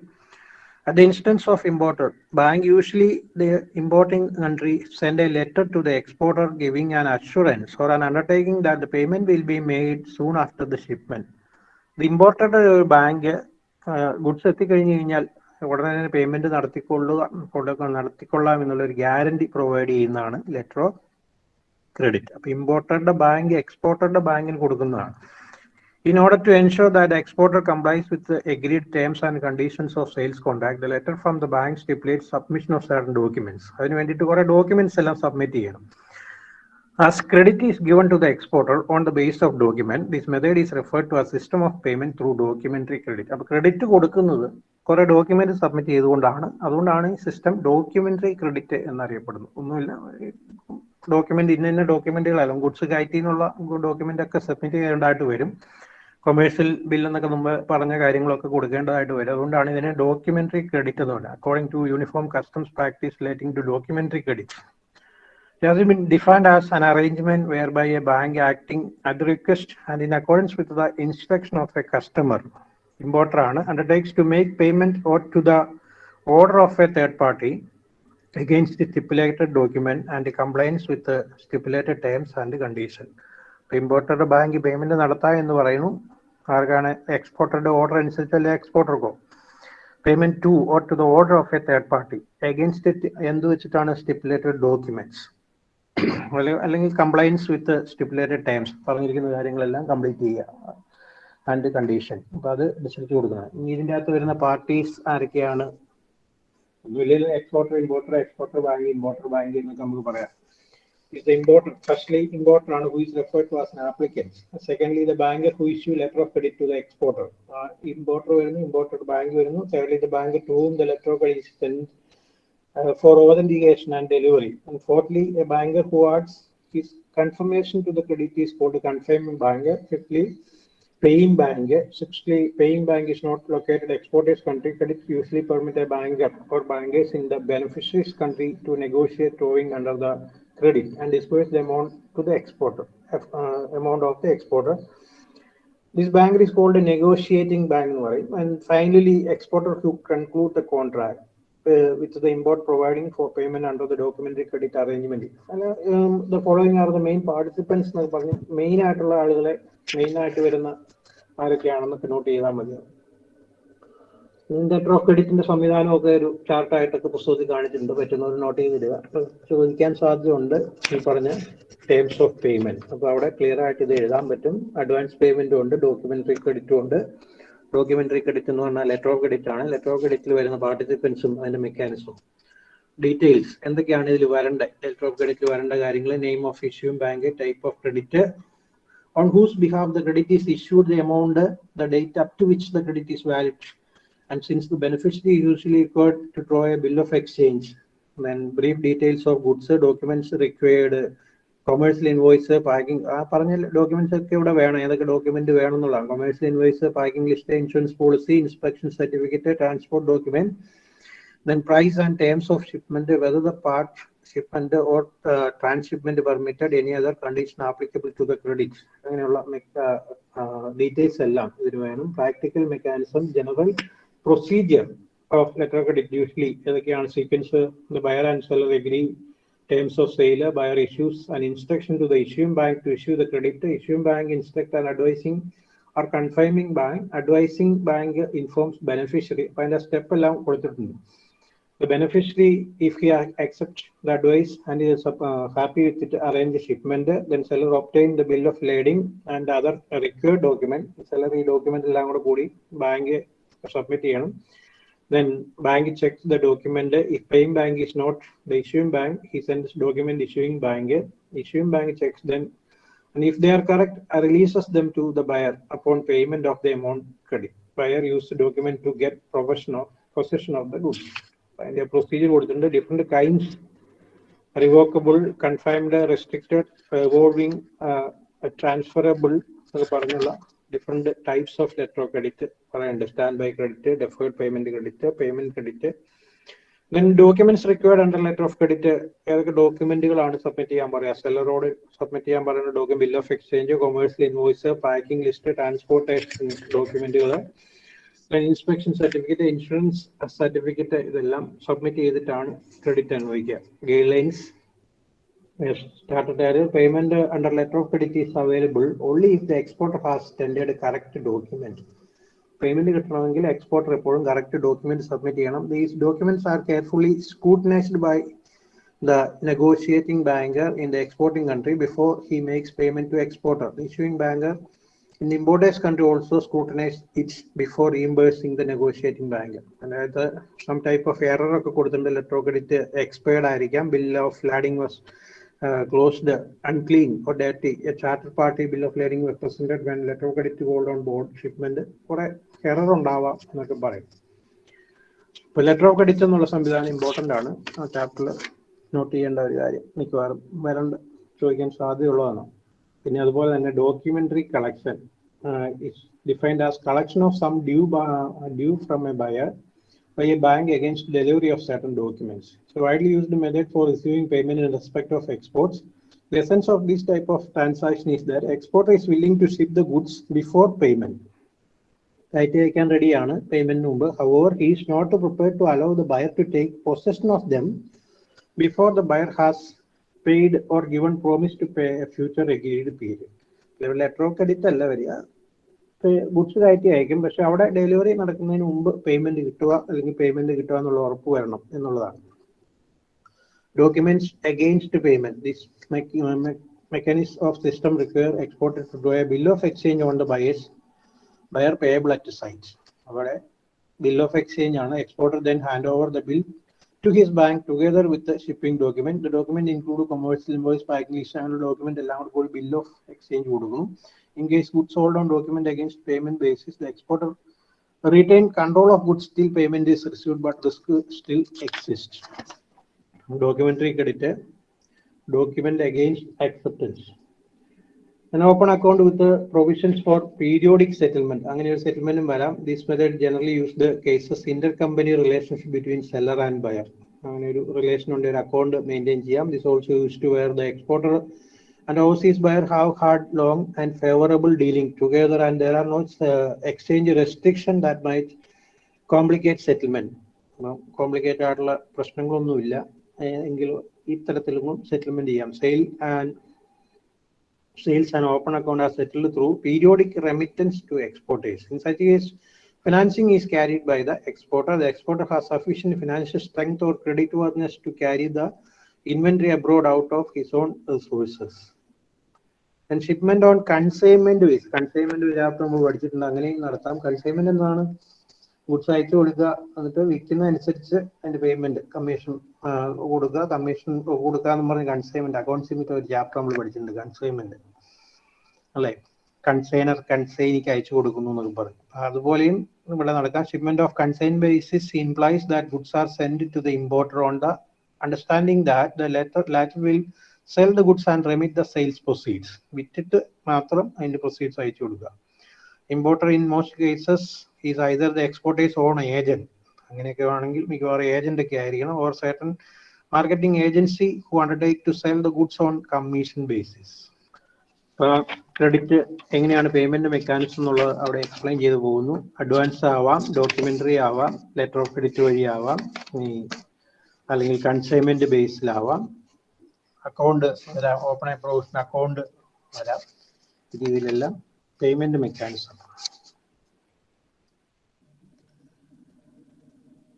at the instance of importer bank usually the importing country send a letter to the exporter giving an assurance or an undertaking that the payment will be made soon after the shipment the imported bank goods എത്തിക്കഴിഞ്ഞ് കഴിഞ്ഞാൽ ഉടനെ തന്നെ payment നടത്തിക്കൊള്ളുക നടത്തിക്കൊള്ളാം എന്നുള്ള ഒരു guarantee provide ചെയ്യുന്നതാണ് letter of credit അപ്പൊ ഇമ്പോർട്ടറുടെ ബാങ്ക് എക്സ്പോർട്ടറുടെ ബാങ്കിന് കൊടുക്കുന്നതാണ്. In order to ensure that exporter complies with agreed terms and conditions of sales contract letter from the bank stipulate submission of certain documents അതിന് വേണ്ടിയിട്ട് കുറെ ഡോക്യുമെന്റ്സ് എല്ലാം സബ്മിറ്റ് ചെയ്യണം. As credit is given to the exporter on the base of document this method is referred to a system of payment through documentary credit അപ്പൊ credit കൊടുക്കുന്നത് കുറെ document submit ചെയ്തുകൊണ്ടാണ്. അതുകൊണ്ടാണ് ഈ സിസ്റ്റം ഡോക്യുമെന്ററി ക്രെഡിറ്റ് എന്നറിയപ്പെടുന്നത് ഒന്നുമില്ല document ഇന്ന ഇന്ന ഡോക്യുമെന്റുകളല്ല ഗുഡ്സ് കയറ്റി എന്നുള്ള ഡോക്യുമെന്റ് ഒക്കെ സബ്മിറ്റ് ചെയ്യേണ്ടതായിട്ട് വരും. കൊമേഴ്ഷ്യൽ ബിൽ എന്നൊക്കെ മുമ്പ് പറഞ്ഞ കാര്യങ്ങളൊക്കെ കൊടുക്കേണ്ടതായിട്ട് വരും. അതുകൊണ്ടാണ് ഇതിനെ ഡോക്യുമെന്ററി ക്രെഡിറ്റ് എന്ന് പറയുന്നത്. According to uniform customs practice relating to documentary credit It has been defined as an arrangement whereby a bank acting at the request and in accordance instruction of a customer, importer ആണ്, undertakes to make payment or to the order of a third party against the stipulated document and compliance with the stipulated terms and condition. ഇമ്പോർട്ടറുടെ bank payment നടത്താം എന്ന് പറയുന്നു. ആർക്കാണ് എക്സ്പോർട്ടറുടെ order അനുസരിച്ചല്ലേ എക്സ്പോർട്ടർക്കോ payment to or to the order of a third party against എന്ത് വെച്ചിട്ടാണ് stipulated documents അല്ലെങ്കിൽ കംപ്ലൈൻസ് വിത്ത് സ്റ്റിപ്പുലേറ്റഡ് ടേംസ് പറഞ്ഞിരിക്കുന്ന കാര്യങ്ങളെല്ലാം കംപ്ലീറ്റ് ചെയ്യുക. ആൻഡ് കണ്ടീഷൻ അപ്പൊ അത് അനുസരിച്ച് കൊടുക്കണം ഇനി ഇതിന്റെ അകത്ത് വരുന്ന പാർട്ടീസ് ആരൊക്കെയാണ് ഒന്നുമില്ലെങ്കിൽ exporter importer exporter bank importer bank എന്നൊക്കെ നമുക്ക് പറയാം is the importer. Firstly, importer ആണ് who is referred to as an applicant. Secondly, the banker who issue letter of credit to the exporter. Uh, importer വരുന്നു, imported bank വരുന്നു. Thirdly, the banker to whom the letter of credit is sent uh, for authentication and delivery. And fourthly, a banker who adds his confirmation to the credit is called a confirming banker. Fifthly, paying bank. Sixthly, paying bank is not located exporter's country. Credit usually permit a banker or bankers in the beneficiary's country to negotiate drawing under the credit and disperse the amount to the exporter, uh, amount of the exporter. This banker is called a negotiating bank, right? And finally, exporter who conclude the contract uh, with the import providing for payment under the documentary credit arrangement. And um, the following are the main participants എന്നൊക്കെ പറഞ്ഞ് main ആയിട്ടുള്ള ആളുകളെ main ആയിട്ട് വരുന്ന ആരൊക്കെയാണെന്നൊക്കെ not ചെയ്താൽ മതി. Letter of ക്രെഡിറ്റിന്റെ സംവിധാനമൊക്കെ ഒരു ചാർട്ടായിട്ടൊക്കെ പുസ്തകത്തിൽ കാണിച്ചിട്ടുണ്ട്. പറ്റുന്നവർ നോട്ട് ചെയ്തിടുക ചോദിക്കാൻ സാധ്യതയുണ്ട്. ഈ പറഞ്ഞ ടേംസ് ഓഫ് പേയ്മെന്റ് അപ്പൊ അവിടെ ക്ലിയർ ആയിട്ട് ഇത് എഴുതാൻ പറ്റും. അഡ്വാൻസ് പേയ്മെന്റും ഉണ്ട് ഡോക്യുമെന്ററി ക്രെഡിറ്റും ഉണ്ട്. ഡോക്യുമെന്ററി ക്രെഡിറ്റ് എന്ന് പറഞ്ഞാൽ ലെറ്റർ ഓഫ് ക്രെഡിറ്റ് ആണ്. ലെറ്റർ ഓഫ് ക്രെഡിറ്റിൽ വരുന്ന പാർട്ടിസിപ്പൻസും അതിന്റെ മെക്കാനിസവും ഡീറ്റെയിൽസ് എന്തൊക്കെയാണ് ഇതിൽ വരേണ്ട? ലെറ്റർ ഓഫ് ക്രെഡിറ്റിൽ വരേണ്ട കാര്യങ്ങൾ name of issue bank type of credit on whose behalf the credit is issued, the amount, the date up to which the credit is valid. And since the beneficiary usually required to draw a bill of exchange, then brief details of goods, documents required, commercial invoice packing ആ documents, ഏതൊക്കെ document വേണം എന്നുള്ളതാണ് commercial invoice packing list insurance policy inspection certificate transport document then price and terms of shipment, whether the part shipment or uh, transshipment permitted, any other condition applicable to the credit. അങ്ങനെയുള്ള details എല്ലാം ഇതിന് വേണം practical mechanism general procedure of letter credit usually ഏതൊക്കെയാണ് sequence buyer and seller agree terms of sale, buyer issues an instruction to the issuing bank to issue the credit. Issuing bank instruct and advising or confirming bank. Advising bank informs beneficiary. അതിന്റെ step എല്ലാം കൊടുത്തിട്ടുണ്ട് The beneficiary, if he ac- accepts the advice and is uh, happy with it, arrange the shipment, then seller obtain the bill of lading and other required document. Seller ഈ document എല്ലാം കൂടെ കൂടി bank submit ചെയ്യണം. Then bank checks the document. If paying bank is not the issuing bank, he sends document issuing bank. Issuing bank checks them. And if they are correct, uh, releases them to the buyer upon payment of the amount credit. Buyer use the document to get possession of, possession of the goods. അതിന്റെ procedure കൊടുത്തിട്ടുണ്ട്. Different kinds revocable confirmed restricted revolving transferable എന്നൊക്കെ പറഞ്ഞുള്ള different types of letter of credit പറയുന്നുണ്ട് standby credit deferred payment credit payment credit then documents required under letter of credit ഏതൊക്കെ ഡോക്യുമെന്റുകളാണ് submit ചെയ്യാൻ പറയുക? സെല്ലറോട് സബ്മിറ്റ് ചെയ്യാൻ പറയുന്ന document bill of exchange commercial invoice packing list transportation ഡോക്യുമെന്റുകൾ inspection certificate insurance certificate ഇതെല്ലാം submit ചെയ്തിട്ടാണ് ക്രെഡിറ്റ് അനുഭവിക്കുക. Guidelines started payment under letter of credit is available only if the exporter has tendered correct document payment കിട്ടണമെങ്കിൽ exporter എപ്പോഴും correct document submit ചെയ്യണം. These documents are carefully scrutinised by the negotiating banker in the exporting country before he makes payment to exporter issuing issuing banker importer's country also country it's before it the negotiating bank അതായത് some type of error ഒക്കെ കൊടുത്തിട്ടുണ്ട് letter of credit expired ആയിരിക്കാം. Bill of lading was closed unclean or deity a charter party bill of lading represented when letter of credit gold on board shipment കുറെ error ഉണ്ടാവാം എന്നൊക്കെ പറയും. ഇപ്പൊ letter of credit എന്നുള്ള സംവിധാനം important ആണ്. ആ ചാപ്റ്ററിൽ നോട്ട് ചെയ്യേണ്ട ഒരു കാര്യം മിക്കവാറും വരണ്ട ചോദിക്കാൻ സാധ്യതയുള്ളതാണ്. പിന്നെ അതുപോലെ തന്നെ documentary collection is defined as collection of sum due due from a buyer by a bank against delivery of certain documents. So widely used method for receiving payment in respect of exports. The essence of this type of transaction is that exporter is willing to ship the goods before payment. കയറ്റി അയക്കാൻ റെഡിയാണ് പേയ്മെന്റിന് മുമ്പ് however he is not prepared to allow the buyer to take possession of them before the buyer has paid or given promise to pay a future agreed period letter of credit അല്ല വരിക. Goods കയറ്റി അയക്കും. പക്ഷെ അവിടെ delivery നടക്കുന്നതിന് മുമ്പ് payment കിട്ടുക അല്ലെങ്കിൽ പേയ്മെന്റ് കിട്ടുക എന്നുള്ള ഉറപ്പ് വരണം എന്നുള്ളതാണ്. Documents against payment this mechanics of system require exported to draw a bill of exchange on the buyer's buyer payable at sight അവിടെ ബിൽ ഓഫ് എക്സ്ചേഞ്ച് ആണ്. Exporter then hand over the bill to his bank together with the shipping document. The document include commercial invoice, packing list, and document along with bill of exchange. കൊടുക്കുന്നു. In case goods sold on document against payment basis, the exporter retain control of goods till payment is received, but risk still exists. Documentary credit, document against acceptance. An open account with the provisions for periodic settlement. അങ്ങനെ ഒരു സെറ്റിൽമെന്റും വരാം. This method generally use the cases inter company relationship between seller and buyer അങ്ങനെ ഒരു relation ഉണ്ട് ഒരു account maintain ചെയ്യാം. This also use to where the exporter and overseas buyer have hard long and favourable dealing together and there are no exchange restriction that might complicate settlement complicated ആയിട്ടുള്ള പ്രശ്നങ്ങളൊന്നുമില്ല. എങ്കിലും ഇത്തരത്തിലും settlement ചെയ്യാം. Sale and sales and open account are settled through periodic remittance to exporters. In such case, financing is carried by the exporter. The exporter has sufficient financial strength or creditworthiness to carry the inventory abroad out of his own resources. And shipment on consignment base. Consignment chapter നമ്മൾ പഠിച്ചിട്ടുണ്ട് അങ്ങനെയും നടത്താം consignment എന്താണ് goods അയച്ചു കൊടുക്കുക എന്നിട്ട് വിൽക്കുന്ന അനുസരിച്ച് അതിന്റെ പേയ്മെന്റ് കമ്മീഷൻ കൊടുക്കുക. കമ്മീഷൻ കൊടുക്കുക എന്ന് പറഞ്ഞ കൺസൈൻമെന്റ് അക്കൗണ്ട്സിന്റെ ഒരു ചാപ്റ്റർ നമ്മൾ പഠിച്ചിട്ടുണ്ട്. കൺസൈൻമെന്റ് അല്ലേ? കൺസൈനർ കൺസൈനിക്ക് അയച്ചു കൊടുക്കുന്നു എന്നൊക്കെ പറയും അതുപോലെയും ഇവിടെ നടക്കാം. Shipment of consign basis implies that goods are send to the importer on the understanding that the letter latter will sell the goods and remit the sales proceeds വിറ്റിട്ട് മാത്രം അതിന്റെ പ്രൊസീഡ്സ് അയച്ചു കൊടുക്കുക. Importer in most cases is either the exporter's own agent അങ്ങനെയൊക്കെ ആണെങ്കിൽ മിക്കവാറും agent ഒക്കെ ആയിരിക്കണം. Or certain marketing agency who undertake to sell the goods on commission basis credit എങ്ങനെയാണ് പേയ്മെന്റ് മെക്കാനിസം എന്നുള്ളത് അവിടെ എക്സ്പ്ലെയിൻ ചെയ്തു പോകുന്നു. അഡ്വാൻസ് ആവാം ഡോക്യുമെന്ററി ആവാം ലെറ്റർ ഓഫ് ക്രെഡിറ്റ് വഴി ആവാം അല്ലെങ്കിൽ കൺസൈൻമെന്റ് ബേസിലാവാം അക്കൗണ്ട് ഓപ്പൺ പ്രൊവിഷൻ അക്കൗണ്ട് വരാം. രീതിയിലെല്ലാം payment mechanism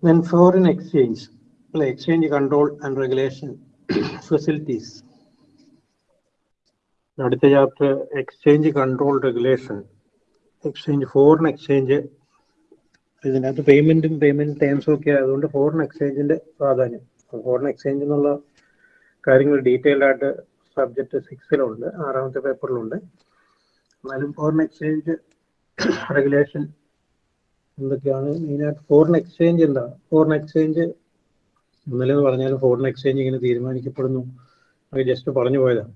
Then foreign exchange, exchange control and regulation facilities. അടുത്ത chapter exchange control regulation exchange foreign exchange ഇതിനകത്ത് പേയ്മെന്റും പേയ്മെന്റ് ടേംസും ഒക്കെ ആയതുകൊണ്ട് ഫോറിൻ എക്സ്ചേഞ്ചിന്റെ പ്രാധാന്യം. ഫോറിൻ എക്സ്ചേഞ്ച് എന്നുള്ള കാര്യങ്ങൾ ഡീറ്റെയിൽഡ് ആയിട്ട് സബ്ജക്ട് സിക്സിലുണ്ട് ആറാമത്തെ പേപ്പറിലുണ്ട് എന്നാലും ഫോറിൻ എക്സ്ചേഞ്ച് റെഗുലേഷൻ എന്തൊക്കെയാണ് മെയിനായിട്ട് ഫോറിൻ എക്സ്ചേഞ്ച് എന്താണ് ഫോറിൻ എക്സ്ചേഞ്ച് ഒന്നിലെന്ന് പറഞ്ഞാലും ഫോറിൻ എക്സ്ചേഞ്ച് ഇങ്ങനെ തീരുമാനിക്കപ്പെടുന്നു. അത് ജസ്റ്റ് പറഞ്ഞു പോയതാണ്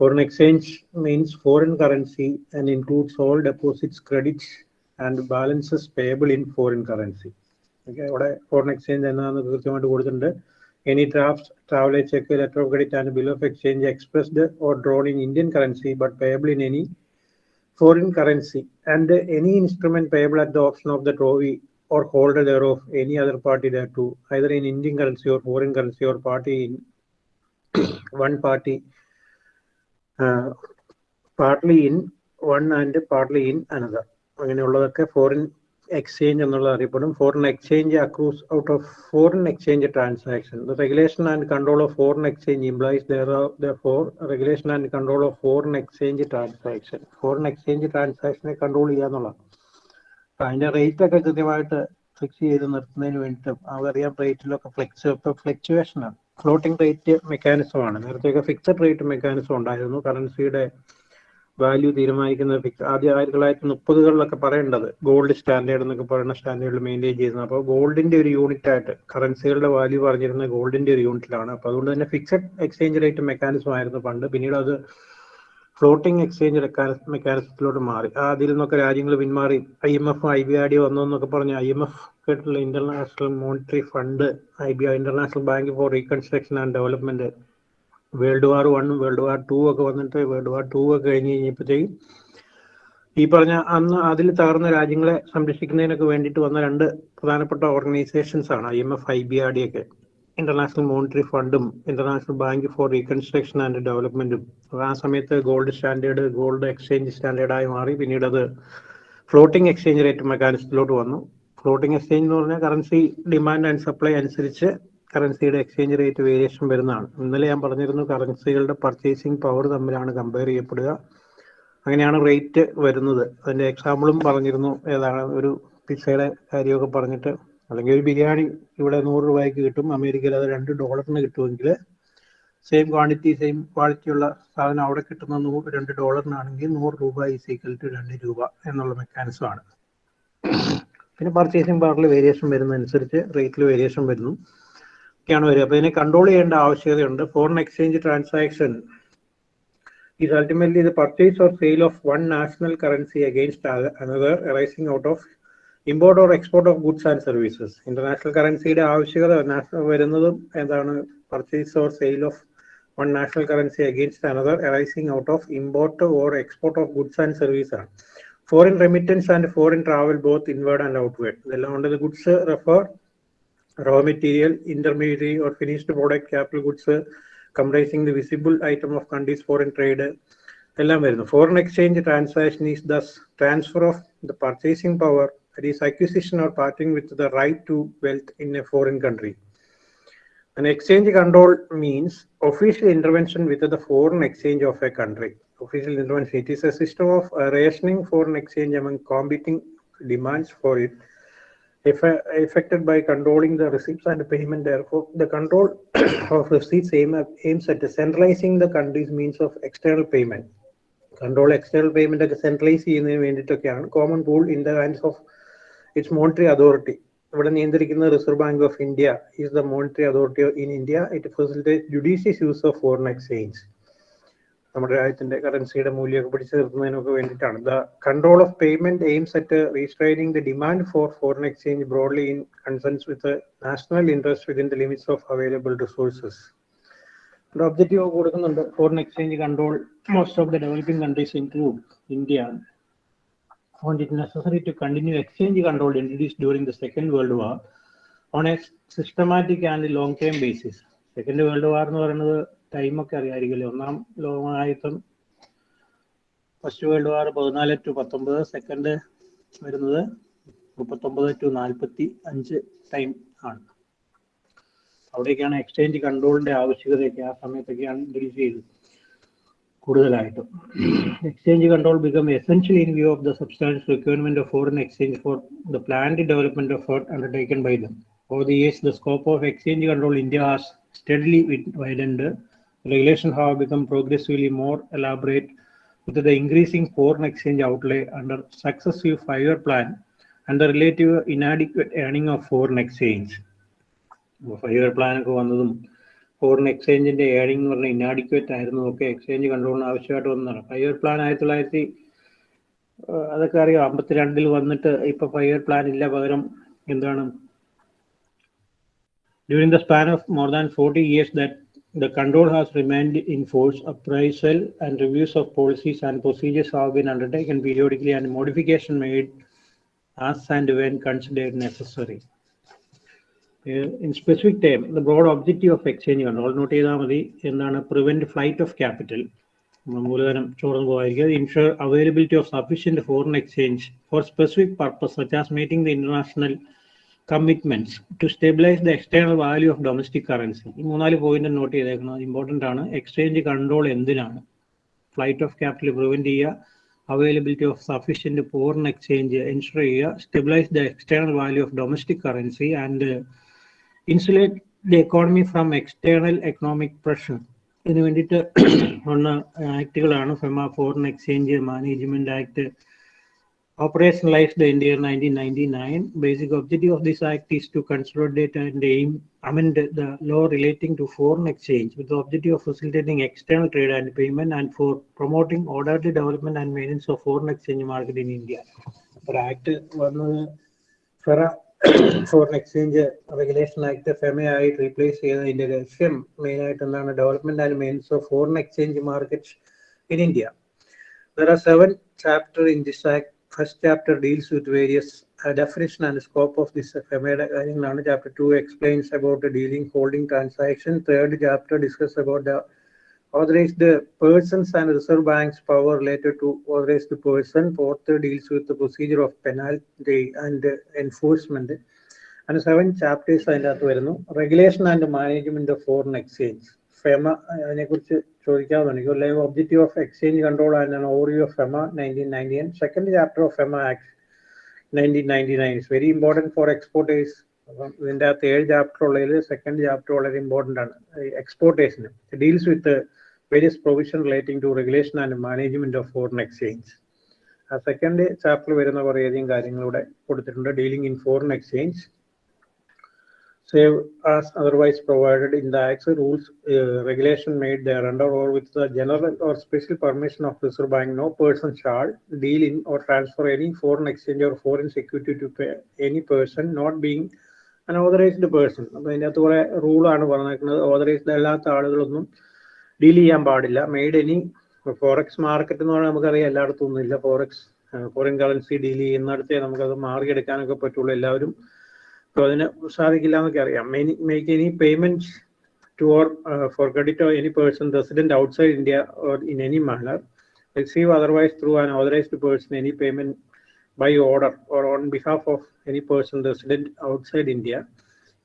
foreign exchange means foreign currency and includes all deposits credits and balances payable in foreign currency okay അവിടെ ഫോറിൻ എക്സ്ചേഞ്ച് എന്നാന്ന് കൃത്യമായിട്ട് കൊടുത്തിട്ടുണ്ട്. Any draft travel cheque letter of credit and bill of exchange expressed or drawn in Indian currency but payable in any foreign currency and any instrument payable at the option of the drawee or holder thereof any other party thereto, either in Indian currency or foreign currency or party in one party, uh, partly in one and partly in another. അങ്ങനെയുള്ളതൊക്കെ foreign exchange എന്നുള്ളത് അറിയപ്പെടും foreign exchange accrues out of foreign exchange transaction regulation and control of foreign exchange employees for regulation and control of foreign exchange transaction foreign exchange ട്രാൻസാക്ഷനെ control ചെയ്യുക എന്നുള്ളതാണ്. അപ്പൊ അതിന്റെ rate ഒക്കെ കൃത്യമായിട്ട് fix ചെയ്ത് നിർത്തുന്നതിന് വേണ്ടിയിട്ടും അവരറിയാം റേറ്റിലൊക്കെ ഫ്ലെക്സ് ആണ്. ഫ്ലോട്ടിംഗ് റേറ്റ് മെക്കാനിസം ആണ്. നേരത്തെയൊക്കെ ഫിക്സഡ് റേറ്റ് മെക്കാനിസം ഉണ്ടായിരുന്നു. കറൻസിയുടെ വാല്യൂ തീരുമാനിക്കുന്ന ഫിക്സ് ആദ്യം ആയിരത്തി തൊള്ളായിരത്തി മുപ്പതുകളിലൊക്കെ പറയേണ്ടത് ഗോൾഡ് സ്റ്റാൻഡേർഡ് എന്നൊക്കെ പറയുന്ന സ്റ്റാൻഡേർഡ് മെയിന്റെയിൻ ചെയ്യുന്നത് അപ്പോൾ ഗോൾഡിന്റെ ഒരു യൂണിറ്റ് ആയിട്ട് കറൻസികളുടെ വാല്യൂ പറഞ്ഞിരുന്ന ഗോൾഡിന്റെ ഒരു യൂണിറ്റിലാണ് അപ്പോൾ അതുകൊണ്ട് തന്നെ ഫിക്സഡ് എക്സ്ചേഞ്ച് റേറ്റ് മെക്കാനിസം ആയിരുന്നു പണ്ട്. പിന്നീട് അത് ഫ്ലോട്ടിംഗ് എക്സ്ചേഞ്ച് മെക്കാനിസത്തിലോട്ട് മാറി. ആ അതിൽ നിന്നൊക്കെ രാജ്യങ്ങൾ പിന്മാറി. I M F I B R D വന്നു എന്നൊക്കെ പറഞ്ഞ് ഐ എം എഫ് കേട്ടിട്ടുള്ള international monetary fund I B international bank for reconstruction and development world war വണ്ണും വേൾഡ് വാർ ടു ഒക്കെ വന്നിട്ട് വേൾഡ് വാർ ടു ഒക്കെ കഴിഞ്ഞ് കഴിഞ്ഞപ്പോഴത്തേക്കും ഈ പറഞ്ഞ അന്ന് അതിൽ തകർന്ന രാജ്യങ്ങളെ സംരക്ഷിക്കുന്നതിനൊക്കെ വേണ്ടിയിട്ട് വന്ന രണ്ട് പ്രധാനപ്പെട്ട ഓർഗനൈസേഷൻസ് ആണ് I M F I B R D ഒക്കെ. ഇന്റർനാഷണൽ മോണിറ്ററി ഫണ്ടും international bank for reconstruction and ഡെവലപ്മെന്റും ആ സമയത്ത് ഗോൾഡ് സ്റ്റാൻഡേർഡ് ഗോൾഡ് എക്സ്ചേഞ്ച് സ്റ്റാൻഡേർഡായി മാറി. പിന്നീട് അത് ഫ്ലോട്ടിംഗ് എക്സ്ചേഞ്ച് റേറ്റ് മെക്കാനിസത്തിലോട്ട് വന്നു. ഫ്ലോട്ടിംഗ് എക്സ്ചേഞ്ച് എന്ന് പറഞ്ഞാൽ കറൻസി ഡിമാൻഡ് ആൻഡ് സപ്ലൈ അനുസരിച്ച് കറൻസിയുടെ എക്സ്ചേഞ്ച് റേറ്റ് വേരിയേഷൻ വരുന്നതാണ്. ഇന്നലെ ഞാൻ പറഞ്ഞിരുന്നു കറൻസികളുടെ പർച്ചേസിംഗ് പവർ തമ്മിലാണ് കമ്പയർ ചെയ്യപ്പെടുക. അങ്ങനെയാണ് റേറ്റ് വരുന്നത്. അതിന്റെ എക്സാമ്പിളും പറഞ്ഞിരുന്നു. ഏതാണ്? ഒരു പിസയുടെ കാര്യമൊക്കെ പറഞ്ഞിട്ട്. അല്ലെങ്കിൽ ഒരു ബിരിയാണി ഇവിടെ നൂറ് രൂപയ്ക്ക് കിട്ടും. അമേരിക്കയിൽ അത് രണ്ട് ഡോളറിന് കിട്ടുമെങ്കിൽ സെയിം ക്വാണ്ടിറ്റി സെയിം ക്വാളിറ്റി ഉള്ള സാധനം അവിടെ കിട്ടുന്ന നൂറ് രണ്ട് ഡോളറിനാണെങ്കിൽ നൂറ് രൂപ ഈസ് ഈക്വൽ ടു രണ്ട് രൂപ എന്നുള്ള മെക്കാനിസം ആണ്. പിന്നെ പർച്ചേസിംഗ് പവറിൽ വേരിയേഷൻ വരുന്നതനുസരിച്ച് റേറ്റിൽ വേരിയേഷൻ വരുന്നു. ഒക്കെയാണ് വരിക. അപ്പോൾ ഇതിനെ കൺട്രോൾ ചെയ്യേണ്ട ആവശ്യകതയുണ്ട്. Foreign exchange transaction is ultimately the purchase or sale of one national currency against another arising out of import or export of goods and services. International കറൻസിയുടെ ആവശ്യകത വരുന്നതും എന്താണ്? Purchase or sale of one national currency against another arising out of import or export of goods and service ആണ്. Foreign remittance and foreign travel both inward and outward ഇതെല്ലാം കൊണ്ട് goods refer raw material, intermediary or finished product, capital goods comprising the visible item of country's foreign trade. എല്ലാം വരുന്നു foreign exchange transaction is thus transfer of the purchasing power that is acquisition or parting with the right to wealth in a foreign country An exchange control means official intervention with the foreign exchange of a country. Official intervention. It is a system of uh, rationing foreign exchange among competing demands for it affected by controlling the receipts and payment. Therefore, the control [COUGHS] of receipts aim, at, aims at centralizing the country's means of external payment. Control external payment ഒക്കെ centralise ചെയ്യുന്നതിന് വേണ്ടിയിട്ടൊക്കെയാണ് common pool in the hands of its monetary authority ഇവിടെ നിയന്ത്രിക്കുന്ന reserve bank of India is the monetary authority in India it facilitate judicious use of foreign exchange നമ്മുടെ രാജ്യത്തിന്റെ കറൻസിയുടെ മൂല്യമൊക്കെ പിടിച്ചു നിർത്തുന്നതിനൊക്കെ വേണ്ടിയിട്ടാണ്. The control of payment aims at restraining the demand for foreign exchange broadly in consonance with national interest within the limits of available resources objective കൊടുക്കുന്നുണ്ട്. Foreign exchange control most of the developing countries include India found it necessary to continue exchange control introduce during the second world war on a systematic and long-term basis second world war എന്ന് പറയുന്നത് ടൈമൊക്കെ അറിയാമായിരിക്കുമല്ലോ ഒന്നാം ലോകമഹായുദ്ധം first world war പതിനാല് to പത്തൊമ്പത് second വരുന്നത് മുപ്പത്തൊമ്പത് to നാൽപ്പത്തി അഞ്ച് ടൈം ആണ്. അവിടേക്കാണ് എക്സ്ചേഞ്ച് കൺട്രോളിന്റെ ആവശ്യകതയൊക്കെ ആ സമയത്തൊക്കെയാണ് ഇൻട്രൊഡ്യൂസ് ചെയ്തത് കൂടുതലായിട്ടും. Exchange control become essential in view of the substance requirement of foreign exchange for the planned development of for undertaken by them or the years the scope of exchange control India has steadily widened. Regulations have become progressively more elaborate with the increasing foreign exchange outlay under successive five-year plan and the relative inadequate earning of foreign exchange. Five plan ഒക്കെ വന്നതും foreign എക്സ്ചേഞ്ചിന്റെ earning എന്ന് പറഞ്ഞാൽ inadequate ആയിരുന്നു ഒക്കെ exchange കൺട്രോളിന് ആവശ്യമായിട്ട് വന്നതാണ് five year plan ആയിരത്തി തൊള്ളായിരത്തി അതൊക്കെ അറിയാം അമ്പത്തിരണ്ടിൽ വന്നിട്ട് ഇപ്പൊ ഫൈവ് ഇയർ പ്ലാൻ ഇല്ല പകരം എന്താണ് During the span of more than 40 years that the control has remained in force, appraisal and reviews of policies and procedures have been undertaken periodically and modification made as and when considered necessary. Uh, in specific term, the broad objective of exchange control note ചെയ്താൽ മതി എന്താണ് flight ചോർന്നു പോകാതിരിക്കുക insure availability of sufficient foreign exchange for specific purpose such as meeting the international commitments to stabilise the external value of domestic currency ഈ മൂന്നാൽ point note ചെയ്തേക്കുന്നത് important ആണ്. Exchange control എന്തിനാണ്? Flight of capital prevent ചെയ്യുക. Availability of sufficient foreign exchange ensure ചെയ്യുക. Stabilise the external value of domestic currency and insulate the economy from external economic pressure ഇതിനു വേണ്ടിയിട്ട് ഉള്ള ആക്ടുകളാണ് FEMA foreign exchange management act operationalized in the year 1999. Basic objective of this act is to consolidate and aim amend the law relating to foreign exchange with the objective of facilitating external trade and payment and for promoting orderly development and maintenance of foreign exchange market in India. ഒരു act വന്നത് FERA foreign exchange regulation act ഫെമയായിട്ട് replace ചെയ്തതിന്റെ ലക്ഷ്യം main ആയിട്ട് എന്താണ് development and mains of foreign exchange market in India There are seven chapters in this act With various uh, definition and scope of this FMA. Chapter 2 explains about the dealing holding transaction. Third chapter discusses about the authorized persons and reserve bank's power related to authorized person. Fourth deals with the procedure of penalty and uh, enforcement. And seven chapters അതിനകത്ത് വരുന്നു regulation and management of foreign exchange FEMA അതിനെക്കുറിച്ച് ചോദിക്കാവുന്നതാണ്. You live objective of exchange control and over of FEMA nineteen ninety nine second chapter of FEMA act nineteen ninety nine is very important for exporters അപ്പം ഇതിന്റെ അകത്ത് ഏഴ് chapter ഉള്ളതിൽ second chapter വളരെ important ആണ്. എക്സ്പോർട്ടേഴ്സിന് deals with various provision relating to regulation and management of foreign exchange ആ second chapter വരുന്ന കുറേയധികം കാര്യങ്ങളിവിടെ കൊടുത്തിട്ടുണ്ട്. Dealing in foreign exchange save as otherwise provided in the Acts rules uh, regulation made thereunder or with the general or special permission of Reserve Bank, no person shall deal in or transfer any foreign exchange or foreign security to any person not being an authorized person. അപ്പോൾ അതിന്റെ അകത്ത് കുറെ റൂളാണ് പറഞ്ഞേക്കുന്നത് authorised അല്ലാത്ത ആളുകളൊന്നും deal ചെയ്യാൻ പാടില്ല made any forex market എന്ന് പറഞ്ഞാൽ നമുക്കറിയാം എല്ലായിടത്തും ഇല്ല ഫോറക്സ് ഫോറിൻ കറൻസി ഡീൽ ചെയ്യുന്നിടത്തേ നമുക്കത് മാറിയെടുക്കാനൊക്കെ പറ്റുള്ളൂ എല്ലാവരും അപ്പോൾ അതിന് സാധിക്കില്ല എന്നൊക്കെ അറിയാം make any payment to or for credit or any person resident outside India or in any manner receive otherwise through an authorised person any payment by order or on behalf of any person resident outside India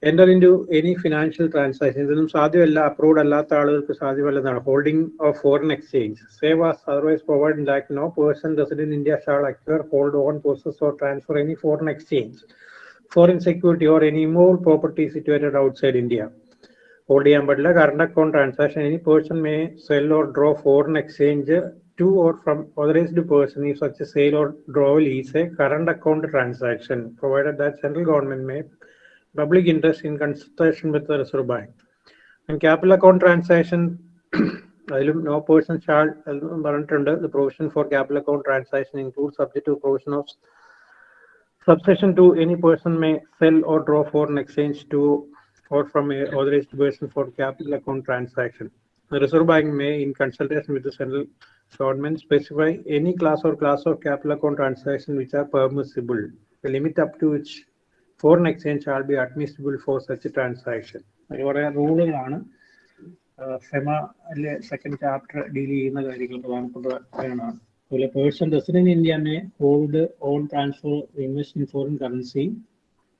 enter into any financial transaction ഇതൊന്നും സാധ്യമല്ല approved അല്ലാത്ത ആളുകൾക്ക് സാധ്യമല്ലെന്നാണ്. Holding of foreign exchange save as otherwise provide lack no person resident India shall acquire hold own process or transfer any foreign exchange foreign security or any more property situated outside India. Hold ചെയ്യാൻ പറ്റില്ല current account transaction any person may sell or draw foreign exchange to or from authorised person ഈ such sale or drawal is a current account transaction provided that central government may public interest in consultation with reserve bank capital account transaction അതിലും no person shall പറഞ്ഞിട്ടുണ്ട്. Provision for capital account transaction include subject to provision of Subsection 2, any person may sell or draw foreign exchange to or from a authorized person for capital account transaction. The Reserve Bank may, in consultation with the central government, specify any class or class of capital account transaction which are permissible. The limit up to which foreign exchange shall be admissible for such a transaction. കുറേ റൂളുകളാണ് FEMA second chapter deal ചെയ്യുന്ന കാര്യങ്ങൾ പ്രധാനപ്പെട്ട So, a person resident in India may hold, own, transfer, invest in foreign currency,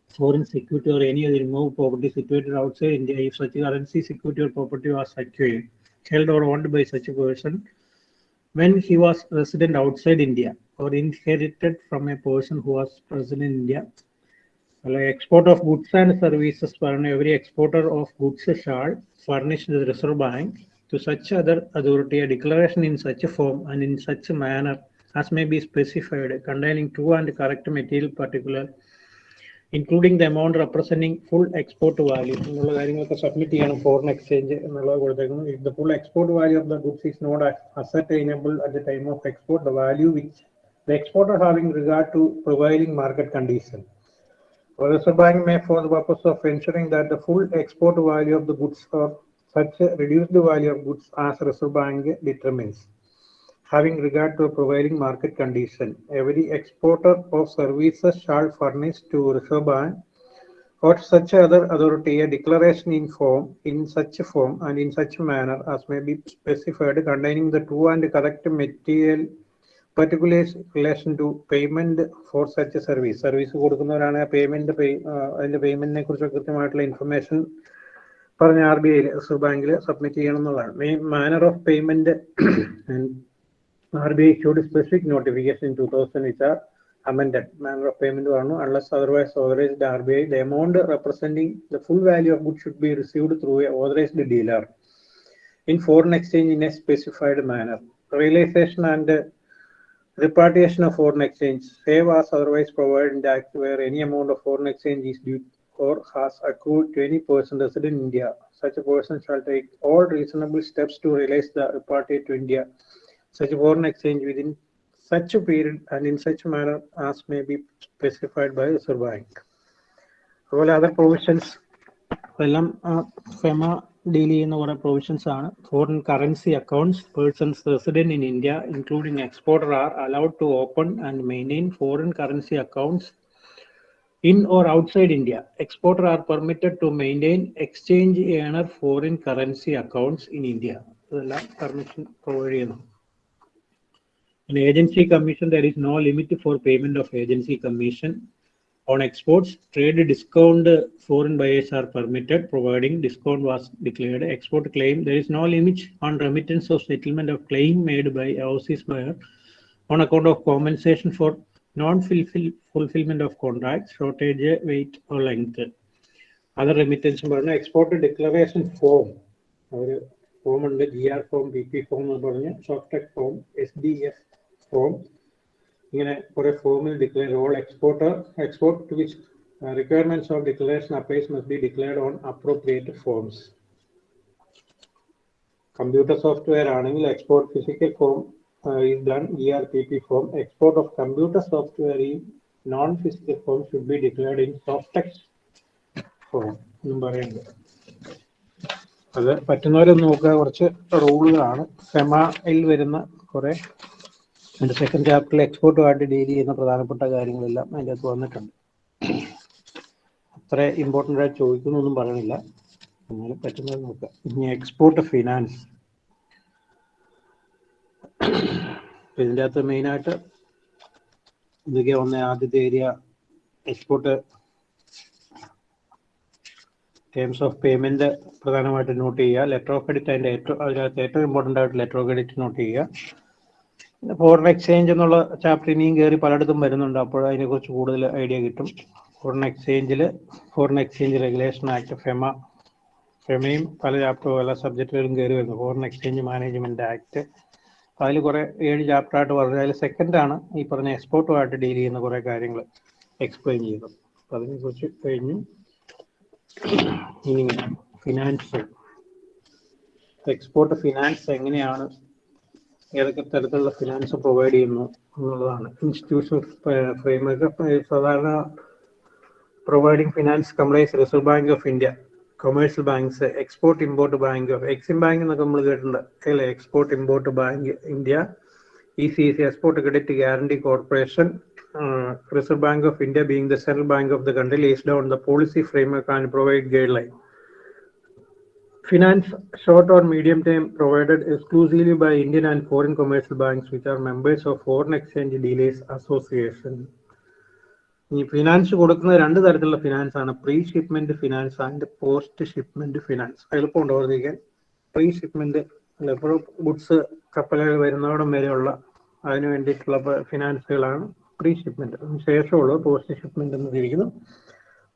foreign security, or any other immovable property situated outside India if such currency, security, or property was secured, held, or owned by such a person when he was resident outside India or inherited from a person who was resident in India. Well, export of goods and services, every exporter of goods shall furnish the Reserve Bank to such other authority a declaration in such a form and in such a manner as may be specified containing true and correct material particular including the amount representing full export value എന്നുള്ള കാര്യങ്ങളൊക്കെ submit ചെയ്യണം foreign exchange എന്നുള്ളത് കൊടുത്തേക്കുന്നു if the full export value of the goods is not ascertainable at the time of export the value which the exporter having regard to prevailing market condition The Reserve Bank may, for the purpose of ensuring that the full export value of the goods or such a reduced value of goods as Reserve Bank determines. Having regard to prevailing market condition, every exporter of services shall furnish to Reserve Bank or such other authority a declaration in form, in such a form and in such a manner as may be specified containing the true and correct material particulars relation to payment for such a service. Service കൊടുക്കുന്നവരാണ് payment അതിന്റെ പേയ്മെന്റിനെ കുറിച്ച് കൃത്യമായിട്ടുള്ള information പറഞ്ഞ R B I reserve ബാങ്കിൽ submit ചെയ്യണം എന്നുള്ളതാണ് main manner of payment R B I should specific notification two thousand which are amended manner of payment പറഞ്ഞു unless otherwise authorized the RBI the amount representing the full value of goods should be received through a authorized dealer in foreign exchange in a specified manner realization and repatriation of foreign exchange save as otherwise provided in the act where any amount of foreign exchange is or has accrued to any person resident in India such a person shall take all reasonable steps to realize the repatriate to India such a foreign exchange within such a period and in such manner as may be specified by Reserve Bank. അതുപോലെ other provisions എല്ലാം FEMA deal ചെയ്യുന്ന കുറെ provisions ആണ് foreign currency accounts persons resident in India including exporter are allowed to open and maintain foreign currency accounts in or outside India. Exporter are permitted to maintain exchange earner foreign currency accounts in India. ഇതെല്ലാം permission provide ചെയ്യുന്നു In agency commission, there is no limit for payment of agency commission. On exports, trade discount uh, foreign buyers are permitted, providing discount was declared. Export claim, there is no limit on remittance of settlement of claim made by overseas buyer on account of compensation for non-fulfillment of contract, shortage, weight or length. Other remittance പറഞ്ഞ export declaration form ഒരു form ഉണ്ട്. G R form B P form എന്ന് പറഞ്ഞ് soft form S D F form ഇങ്ങനെ കുറെ ഫോമിൽ declare all exporter export to which requirements of declaration applies must be declared on appropriate forms computer software ആണെങ്കിൽ export physical form is is done ERPP form, export of computer software in non-physical form should be declared in soft text form. Number പറയുന്നത്. അത് പറ്റുന്നവരൊന്ന് നോക്കുക. കുറച്ച് റൂളുകളാണ്. സെമയിൽ വരുന്ന കുറെ അതിന്റെ second ചാപ്റ്ററിൽ എക്സ്പോർട്ടുമായിട്ട് deal ചെയ്യുന്ന പ്രധാനപ്പെട്ട കാര്യങ്ങളെല്ലാം അതിന്റെ അകത്ത് വന്നിട്ടുണ്ട്. അത്ര ഇമ്പോർട്ടന്റ് ആയിട്ട് ചോദിക്കുന്നൊന്നും പറയണില്ല എന്നാലും പറ്റുന്നത് നോക്കുക. ഇനി എക്സ്പോർട്ട് ഫിനാൻസ് ഇതിന്റെ അകത്ത് മെയിനായിട്ട് ഇതൊക്കെ വന്ന ആദ്യത്തെ area export terms of payment പ്രധാനമായിട്ട് നോട്ട് ചെയ്യുക. ലെറ്റർ ഓഫ് ക്രെഡിറ്റ് അതിന്റെ ഏറ്റവും അതിനകത്ത് ഏറ്റവും ഇമ്പോർട്ടന്റ് ആയിട്ട് ലെറ്റർ ഓഫ് ക്രെഡിറ്റ് നോട്ട് ചെയ്യുക. പിന്നെ ഫോറിൻ എക്സ്ചേഞ്ച് എന്നുള്ള ചാപ്റ്റർ ഇനിയും കയറി പലയിടത്തും വരുന്നുണ്ട്. അപ്പോൾ അതിനെക്കുറിച്ച് കൂടുതൽ ഐഡിയ കിട്ടും. ഫോറിൻ എക്സ്ചേഞ്ചിൽ foreign exchange regulation act FEMA ഫെമയും പല ചാപ്റ്ററും പല സബ്ജക്റ്റുകളും കയറി വരുന്നു. ഫോറിൻ എക്സ്ചേഞ്ച് മാനേജ്മെന്റ് ആക്ട് അതിൽ കുറെ ഏഴ് ചാപ്റ്റർ ആയിട്ട് പറഞ്ഞു അതിൽ ആണ് ഈ പറഞ്ഞ എക്സ്പോർട്ടുമായിട്ട് ഡീൽ ചെയ്യുന്ന കുറെ കാര്യങ്ങൾ എക്സ്പ്ലെയിൻ ചെയ്തത് അപ്പൊ അതിനെക്കുറിച്ച് കഴിഞ്ഞു ഇനി ഫിനാൻസ് എക്സ്പോർട്ട് ഫിനാൻസ് എങ്ങനെയാണ് ഏതൊക്കെ തരത്തിലുള്ള ഫിനാൻസ് പ്രൊവൈഡ് ചെയ്യുന്നു എന്നുള്ളതാണ്. ഇൻസ്റ്റിറ്റ്യൂഷണൽ ഫ്രെയിംവർക്ക് സാധാരണ providing finance compliance reserve bank of India commercial banks export import bank of Exim bank എന്നൊക്കെ നമ്മൾ കേട്ടിട്ടുണ്ട്. അല്ലേ? Export import bank India E C C export credit guarantee corporation reserve bank of India being the central bank of the country lays down the policy framework and provide guideline Finance short or medium term provided exclusively by Indian and foreign commercial banks which are members of Foreign Exchange Dealers Association. ഈ finance കൊടുക്കുന്ന രണ്ട് തരത്തിലുള്ള finance ആണ്. Pre shipment finance and post shipment finance എളുപ്പമുണ്ട് ഓർമ്മിക്കാൻ. Pre shipment എപ്പോഴും goods കപ്പലുകൾ വരുന്നവിടം വരെയുള്ള അതിന് വേണ്ടിയിട്ടുള്ള ഫിനാൻസുകളാണ് പ്രീ ഷിപ്മെന്റ് ശേഷമുള്ളത് പോസ്റ്റ് ഷിപ്മെന്റ് എന്ന് തിരിക്കുന്നു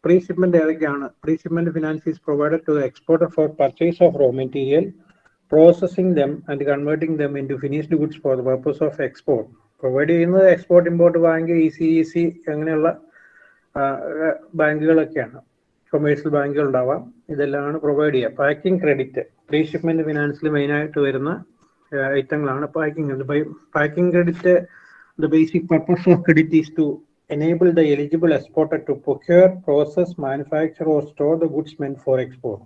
പ്രീ ഷിപ്മെന്റ് ഏതൊക്കെയാണ്? Pre shipment finance is provided to exporter for purchase of raw material processing them and converting them into finished goods for the purpose of export provide ചെയ്യുന്നത് export import bank E C E C അങ്ങനെയുള്ള ബാങ്കുകളൊക്കെയാണ്. Commercial ബാങ്കുകൾ ഉണ്ടാവാം. ഇതെല്ലാമാണ് provide ചെയ്യുക. Packing credit pre shipment ഫിനാൻസിൽ മെയിനായിട്ട് വരുന്ന ഐറ്റങ്ങളാണ് packing packing credit the basic purpose of credit is to enable the eligible exporter to procure, process, manufacture, or store the goods meant for export.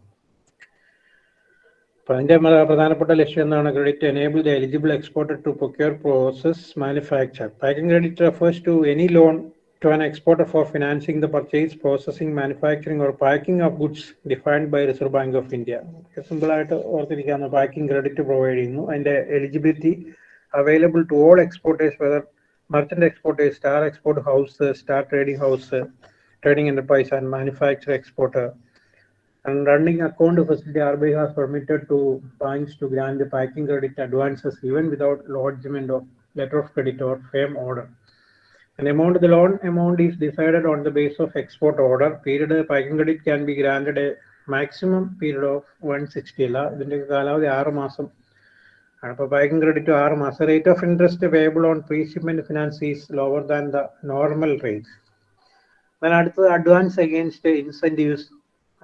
അതിന്റെ പ്രധാനപ്പെട്ട ലക്ഷ്യം എന്താണ്? Credit enable the eligible exporter to procure process manufacture packing credit refers to any loan to an exporter for financing the purchase processing manufacturing or packing of goods defined by Reserve Bank of India simple ആയിട്ട് ഓർത്തിരിക്കാവുന്ന packing credit provide ചെയ്യുന്നു. അതിന്റെ eligibility available to all exporters whether merchant exporters star export house star trading house trading enterprise and manufacture exporter. And running account facility RBI has permitted to banks to grant the packing credit advances even without lodgement of letter of credit or FAM order. An amount, the loan amount is decided on the base of export order. Period packing credit can be granted a maximum period of 160 അല്ല ഇതിന്റെ കാലാവധി ആറ് മാസം അപ്പോൾ banking credit ആറ് മാസം rate of interest payable on pre shipment finance is lower than the normal rate then അടുത്തത് advance incentives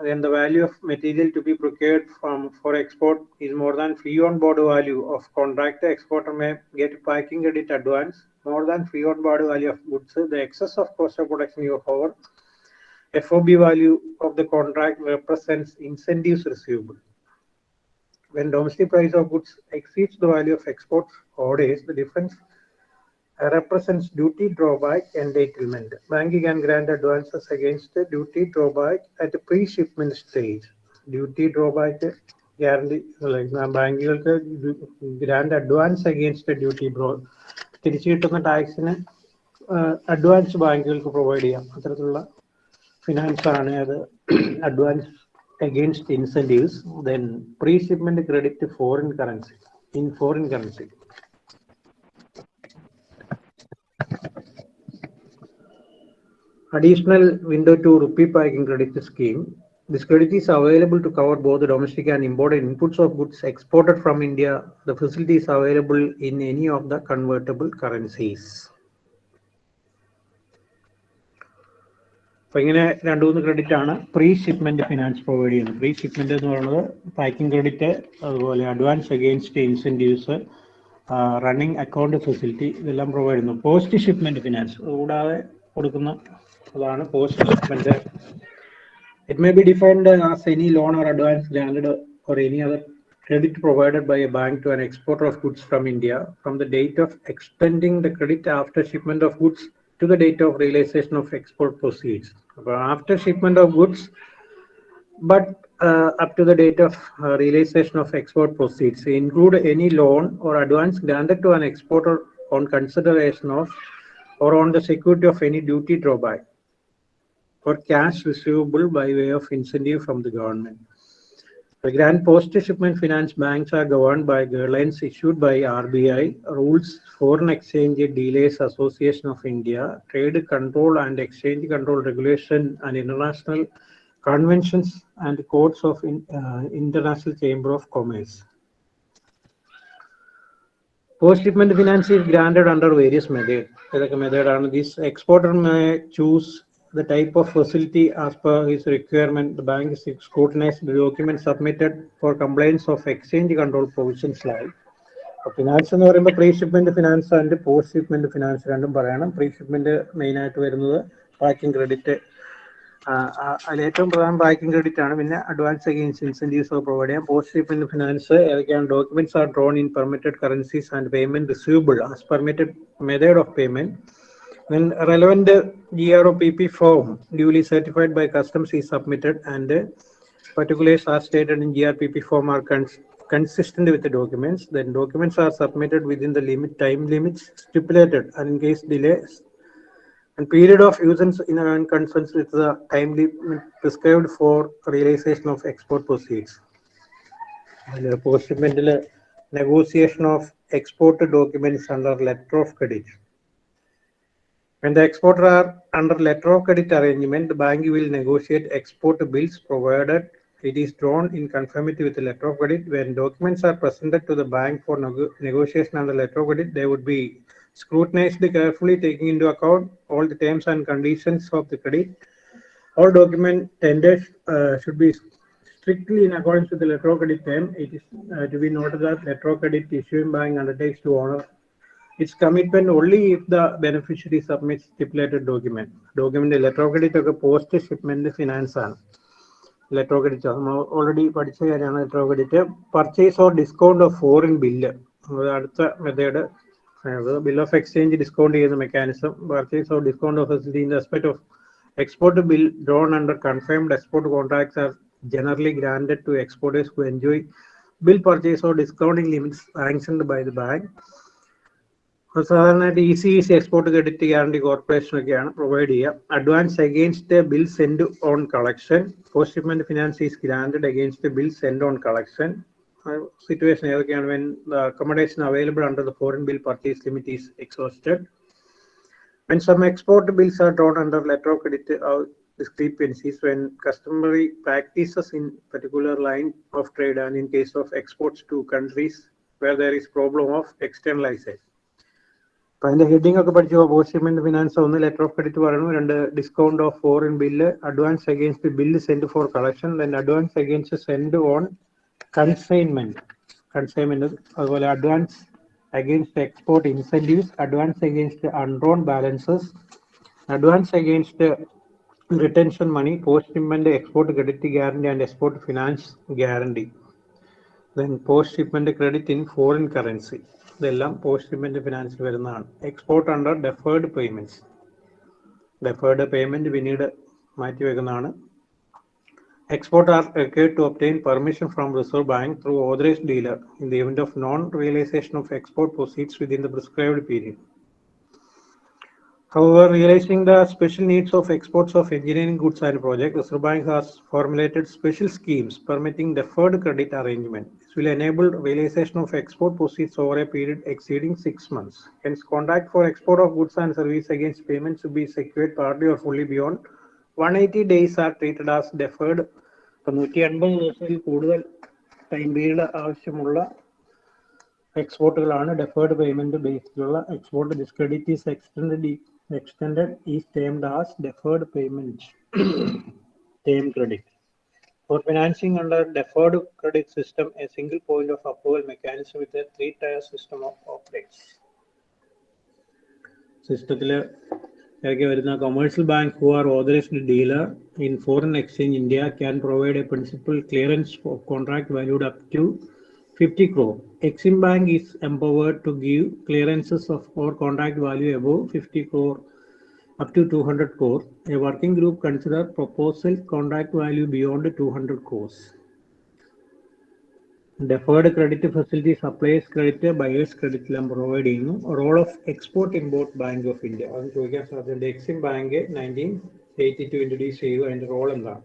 then the value of material to be procured from for export is more than free on board value of contract The exporter may get packing credit advance more than free on board value of goods. The excess of cost of production of our FOB value of the contract represents incentives receivable. When domestic price of goods exceeds the value of export orders, the difference represents duty drawback entitlement. Bank can grant advances against the duty drawback at the pre-shipment stage. Duty drawback like ബാങ്കുകൾക്ക് grant advance against duty ബ്രോ തിരിച്ചു കിട്ടുന്ന ടാക്സിന് advance ബാങ്കുകൾക്ക് provide ചെയ്യാം അത്തരത്തിലുള്ള finance ആണ് അത് advance against incentives, then pre-shipment credit to foreign currency, in foreign currency. Additional window to rupee packing credit scheme. This credit is available to cover both the domestic and imported inputs of goods exported from India. The facility is available in any of the convertible currencies. അപ്പൊ ഇങ്ങനെ രണ്ടു മൂന്ന് credit ആണ് pre shipment finance provide ചെയ്യുന്നത് pre shipment എന്ന് പറയുന്നത് packing credit അതുപോലെ advance against incentives running account facility ഇതെല്ലാം പ്രൊവൈഡ് ചെയ്യുന്നു പോസ്റ്റ് ഷിപ്മെന്റ് ഫിനാൻസ് കൂടാതെ കൊടുക്കുന്ന അതാണ് post shipment it may be defined as any loan or advance grand or any other credit provided by a bank to an exporter of goods from India from the date of extending the credit after shipment of goods to the date of realization of export proceeds. But after shipment of goods, but uh, up to the date of uh, realization of export proceeds, include any loan or advance granted to an exporter on consideration of or on the security of any duty drawback for cash receivable by way of incentive from the government. The grant post-shipment finance banks are governed by guidelines issued by RBI, rules Foreign Exchange Delays Association of India, Trade Control and Exchange Control Regulation and International Conventions and courts of in, uh, International Chamber of Commerce. Post-shipment finance is granted under various methods. This exporter may choose the type of facility as per his requirement. The bank is scrutinized the document submitted for compliance of exchange control provisions like. Finance എന്ന് പറയുമ്പോൾ pre shipment finance and post shipment finance രണ്ടും പറയണം pre shipment main ആയിട്ട് വരുന്നത് packing credit അതിൽ ഏറ്റവും പ്രധാനം packing credit ആണ് പിന്നെ അഡ്വാൻസ് അഗെയിൻസ് ഇൻസെന്റീവ്സ് പ്രൊവൈഡ് ചെയ്യാം പോസ്റ്റ് ഷിപ്മെന്റ് ഫിനാൻസ് ഏതൊക്കെയാണ് documents are drawn in permitted currencies and payment receivable as permitted method of payment When relevant GRO PP form duly certified by customs is submitted and uh, particulars are stated in GRPP form are cons- consistent with the documents, then documents are submitted within the limit time limits stipulated and in case delays and period of usance in concerns with the time limit prescribed for realization of export proceeds. Post negotiation of export documents under letter of credit. When the exporter are under letter of credit arrangement, the bank will negotiate export bills provided it is drawn in conformity with the letter of credit. When documents are presented to the bank for nego- negotiation under letter of credit, they would be scrutinized carefully, taking into account all the terms and conditions of the credit. All document tenders uh, should be strictly in accordance with the letter of credit term. It is uh, to be noted that letter of credit issuing bank undertakes to honor It's commitment only if the beneficiary submits stipulated document. Document letter of credit ഒക്കെ post shipment finance ആണ് letter of credit നമ്മൾ already പഠിച്ച കാര്യമാണ് letter of credit purchase or discount of foreign bill അടുത്ത method bill of exchange discount ചെയ്യുന്ന mechanism purchase or discount of facility in respect of export bill drawn under confirmed export contracts are generally granted to exporters who enjoy bill purchase or discounting limits sanctioned by the bank. സാധാരണയായിട്ട് E C E C export credit guarantee corporation ഒക്കെയാണ് provide ചെയ്യുക advance against bill send on collection post shipment finance is grand against bill send on collection situation ഏതൊക്കെയാണ് when accommodation available under the foreign bill purchase limit is exhausted When some export bills are drawn under letter of credit or discrepancies when customary practices in particular line of trade and in case of exports to countries where there is problem of externalization. അതിന്റെ heading ഒക്കെ പഠിച്ചു post shipment finance ഒന്ന് letter of credit പറയുന്നു രണ്ട് discount of foreign bill advance against bill send for collection advance against send on consignment consignment അതുപോലെ advance against export incentives advance against undrawn balances advance against retention money post post shipment export credit guarantee and export finance guarantee then post shipment credit in foreign currency ഇതെല്ലാം post payment ഫിനാൻസിൽ വരുന്നതാണ്. Export under deferred payments deferred payment പിന്നീട് മാറ്റി വെക്കുന്നതാണ്. Export are required to obtain permission from Reserve Bank through authorised dealer in the event of non realisation of export proceeds within the prescribed period However, realizing the special needs of exports of engineering goods and projects, Reserve Bank has formulated special schemes permitting deferred credit arrangement. This will enable realization of export proceeds over a period exceeding six months. Hence, contract for export of goods and services against payments to be secured partly or fully beyond 180 days are treated as deferred. നൂറ്റി അൻപത് ദിവസത്തിൽ കൂടുതൽ time period ആവശ്യമുള്ള എക്സ്പോർട്ടുകളാണ് deferred payment ബേസിലുള്ള Extend is termed as deferred payment [COUGHS] term credit For financing under deferred credit system, a single point of approval mechanism with a three-tier system of operates. സിസ്റ്റത്തില് ഇറക്കി വരുന്ന commercial bank who are authorized dealer in foreign exchange India can provide a principal clearance of contract valued up to 50 crore. Exim Bank is empowered to give clearances of or contract value above 50 crore up to 200 crore. A working group consider proposal contract value beyond 200 crores. Deferred credit facility supplies credit buyers credit എല്ലാം provide ചെയ്യുന്നു role of export import bank of India അത് ചോദിക്കാൻ സാധ്യതയുണ്ട് EXIM bank nineteen eighty two introduce ചെയ്തു അതിന്റെ role എന്താണ്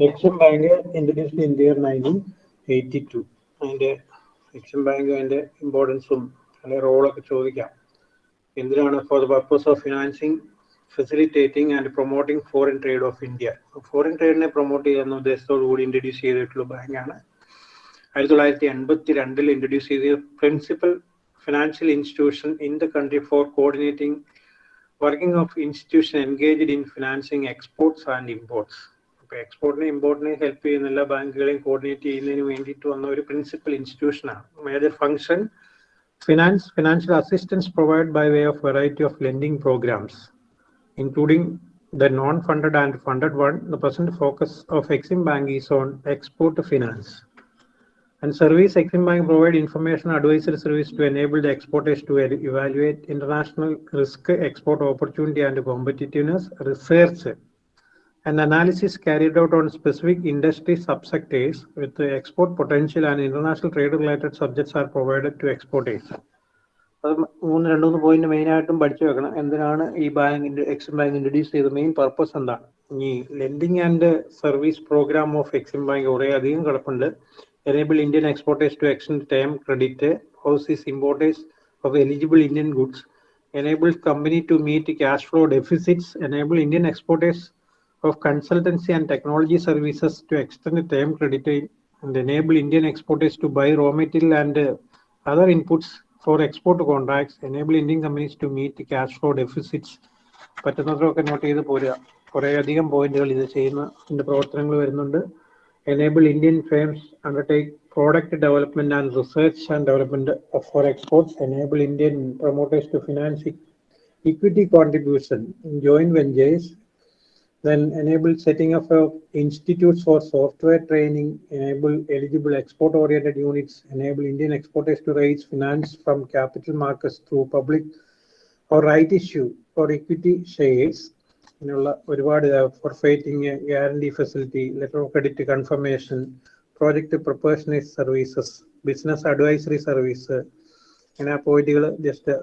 EXIM bank introduce in year nineteen Eighty two. അതിന്റെ EXIM Bank അതിന്റെ ഇമ്പോർട്ടൻസും അല്ലെങ്കിൽ റോളൊക്കെ ചോദിക്കാം. എന്തിനാണ് for the purpose of financing facilitating and promoting foreign trade of India? Foreign ട്രേഡിനെ promote ചെയ്യുന്ന ഉദ്ദേശത്തോടു കൂടി ഇൻട്രൊഡ്യൂസ് ചെയ്തിട്ടുള്ള ബാങ്കാണ്. ആയിരത്തി തൊള്ളായിരത്തി എൺപത്തി രണ്ടിൽ ഇൻട്രൊഡ്യൂസ് ചെയ്ത principal financial institution in the country for coordinating working of institution engaged in financing exports and imports. അപ്പോൾ എക്സ്പോർട്ടിനെ ഇമ്പോർട്ടിനെ ഹെൽപ്പ് ചെയ്യുന്ന എല്ലാ ബാങ്കുകളെയും കോർഡിനേറ്റ് ചെയ്യുന്നതിന് വേണ്ടിയിട്ട് വന്ന ഒരു principal ഇൻസ്റ്റിറ്റ്യൂഷനാണ് major function finance financial assistance provide by way of variety of lending programs including the non-funded and funded one, the present focus of Exim Bank is on export finance. And service Exim Bank provide information advisory service to enable the exporters to e- evaluate international risk, export opportunity and competitiveness, research and analysis carried out on specific industry subsectors with export potential and international trade related subjects are provided to exporters. അത് മൂന്ന് രണ്ട് മൂന്ന് point main ആയിട്ടും പഠിച്ചു വെക്കണം എന്തിനാണ് ഈ bank EXIM bank introduce ചെയ്ത മെയിൻ പർപ്പസ് എന്താണ് ഈ lending and service programme of EXIM Bank enable Indian exporters to extend term credit, houses importers of eligible Indian goods, enable company to meet cash flow deficits, enable Indian exporters of consultancy and technology services to extend the term credit, and enable Indian exporters to buy raw material and uh, other inputs for export contracts, enable Indian companies to meet the cash flow deficits. പറ്റുന്നത്രയൊക്കെ note ചെയ്ത് പോരുക കുറേ അധികം പോയിന്റുകൾ ഇത് ചെയ്യുന്ന ഇതിന്റെ പ്രവർത്തനങ്ങൾ വരുന്നുണ്ട് enable Indian firms undertake product development and research and development for for exports, enable Indian promoters to finance contribution joint ventures, then enable setting of institutes for software training, enable eligible export-oriented units, enable Indian exporters to raise finance from capital markets through public or right issue for equity shares. Fighting guarantee facility letter of credit confirmation project പ്രൊപ്പേഷനേഴ്സ് services business advisory service അങ്ങനെ ആ പോയിന്റുകൾ just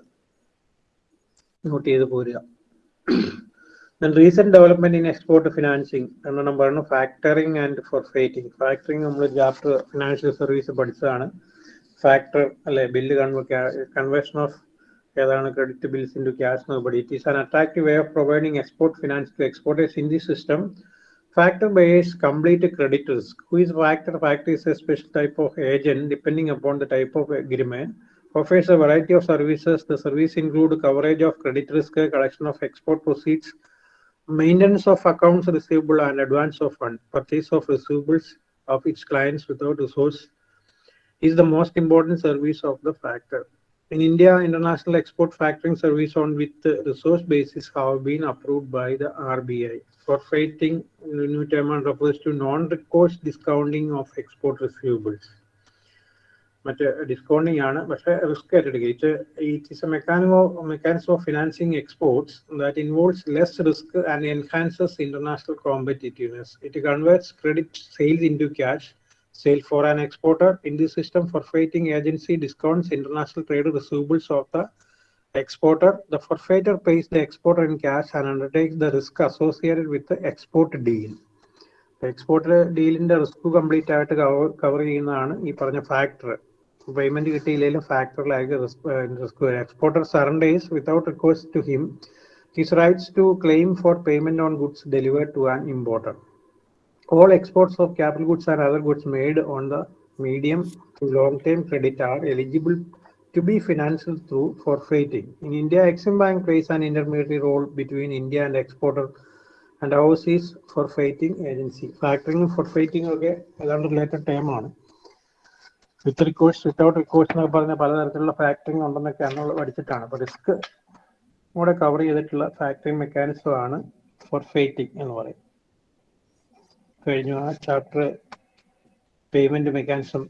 not ചെയ്ത് പോരുക Then recent development in export financing രണ്ടെണ്ണം പറഞ്ഞു factoring and forfaiting factoring നമ്മൾ chapter financial service പഠിച്ചതാണ് factor അല്ലെ ബില്ല് കൺവേർഷൻ ഓഫ് ഏതാണ് credit bills into cash nobody it is an attractive way of providing export finance to exporters in the system Factor base complete credit risk. Who is factor? Factor is a special type of agent depending upon the type of agreement. Offers a variety of services. The service include coverage of credit risk, collection of export proceeds, maintenance of accounts receivable and advance of fund, purchase of receivables of its clients without resource is the most important service of the factor. In India, international export factoring service on with resource basis have been approved by the RBI. Forfeiting the new term refers to non-recourse discounting of export receivables. മറ്റേ ഡിസ്കൗണ്ടിങ് ആണ് പക്ഷേ risk ഏറ്റെടുക്കുക it it is a മെക്കാനിമോ mechanism of financing exports that involves less risk and enhances international competitiveness it converts credit sales into cash sale for an exporter in this system forfeiting agency discounts international trade receivables of the exporter the forfeiter pays the exporter in cash and undertakes the risk associated with the export deal exporter ഡീലിന്റെ risk complete ആയിട്ട് cover ചെയ്യുന്നതാണ് ഈ പറഞ്ഞ factor payment കിട്ടിയില്ലെങ്കിലും ഫാക്ടറിലായിരിക്കും risk risk വരും exporter surrenders without request to him his rights to claim for payment on goods delivered to an importer all exports of capital goods and other goods made on the medium to long term credit are eligible to be financed through forfeiting. In India, Exim Bank plays an intermediary role between India and exporter and overseas forfeiting agency. Factoring forfeiting ഒക്കെ ഏതാണ്ട് related time ആണ് With recourse without recourse എന്നൊക്കെ പറഞ്ഞ പലതരത്തിലുള്ള factoring ഉണ്ടെന്നൊക്കെ നമ്മൾ പഠിച്ചിട്ടാണ്. അപ്പൊ risk കൂടെ കവർ ചെയ്തിട്ടുള്ള ഫാക്ടറിങ് മെക്കാനിസം ആണ് ഫോർ ഫോർഫൈറ്റിംഗ് എന്ന് പറയും. കഴിഞ്ഞു ആ chapter payment mechanism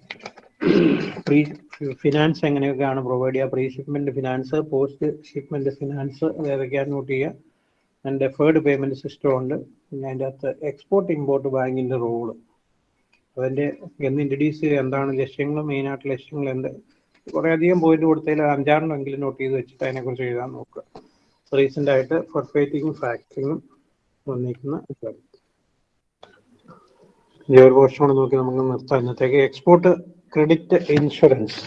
pre finance എങ്ങനെയൊക്കെയാണ് പ്രൊവൈഡ് ചെയ്യുക? Pre shipment finance post shipment finance ഏതൊക്കെയാണ് നോട്ട് ചെയ്യുക? ആൻഡ് ഡെഫേർഡ് പേയ്മെന്റ് സിസ്റ്റം ഉണ്ട്. പിന്നെ അതിന്റെ അകത്ത് എക്സ്പോർട്ട് ഇമ്പോർട്ട് ബാങ്കിന്റെ റോൾ അതിന്റെ എന്ന് ഇൻട്രൊഡ്യൂസ് ചെയ്യുക എന്താണ് ലക്ഷ്യങ്ങൾ മെയിൻ ആയിട്ട് ലക്ഷ്യങ്ങൾ എന്ത്? കുറെ അധികം പോയിന്റ് കൊടുത്തതിൽ അഞ്ചാറെണ്ണമെങ്കിലും നോട്ട് ചെയ്ത് വെച്ചിട്ട് അതിനെക്കുറിച്ച് എഴുതാൻ നോക്കുക. റീസെന്റ് ആയിട്ട് ഫോർഫൈറ്റിങ്ങും ഫാക്ടറിങ്ങും വന്നിരിക്കുന്ന ഒരു പോർഷൻ കൂടെ നോക്കി നമുക്ക് നിർത്താം. ഇന്നത്തേക്ക് എക്സ്പോർട്ട് ക്രെഡിറ്റ് ഇൻഷുറൻസ്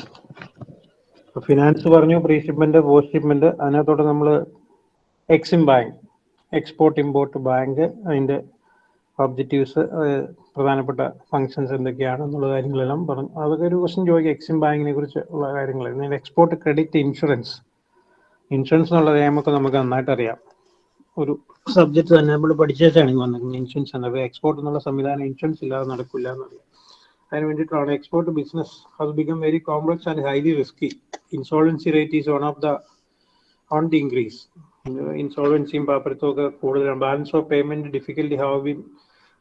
ഫിനാൻസ് പറഞ്ഞു പ്രീ ഷിപ്മെന്റ് പോസ്റ്റ് ഷിപ്മെന്റ് അതിനകത്തോട്ട് നമ്മൾ EXIM Bank export import bank അതിന്റെ ഒബ്ജക്റ്റീവ്സ് പ്രധാനപ്പെട്ട ഫങ്ഷൻസ് എന്തൊക്കെയാണ് എന്നുള്ള കാര്യങ്ങളെല്ലാം പറഞ്ഞു. അതൊക്കെ ഒരു ക്വസ്റ്റ്യൻ ചോദിക്കുക എക്സിം ബാങ്കിനെ കുറിച്ച് ഉള്ള കാര്യങ്ങൾ എക്സ്പോർട്ട് ക്രെഡിറ്റ് ഇൻഷുറൻസ് ഇൻഷുറൻസ് എന്നുള്ള നിയമമൊക്കെ നമുക്ക് നന്നായിട്ട് അറിയാം. ഒരു സബ്ജക്ട് തന്നെ നമ്മൾ പഠിച്ചാണ് വന്നിരിക്കുന്നത് ഇൻഷുറൻസ് എന്നത് എക്സ്പോർട്ട് എന്നുള്ള സംവിധാനം ഇൻഷുറൻസ് ഇല്ലാതെ നടക്കില്ല എന്നറിയാം. അതിന് വേണ്ടിയിട്ടാണ് export business has become very complex and highly risky insolvency rate is one of the on the increase ഇൻസോൾവൻസിയും പാപ്പരത്തും ഒക്കെ കൂടുതലാണ്. Balance of payment difficulty have been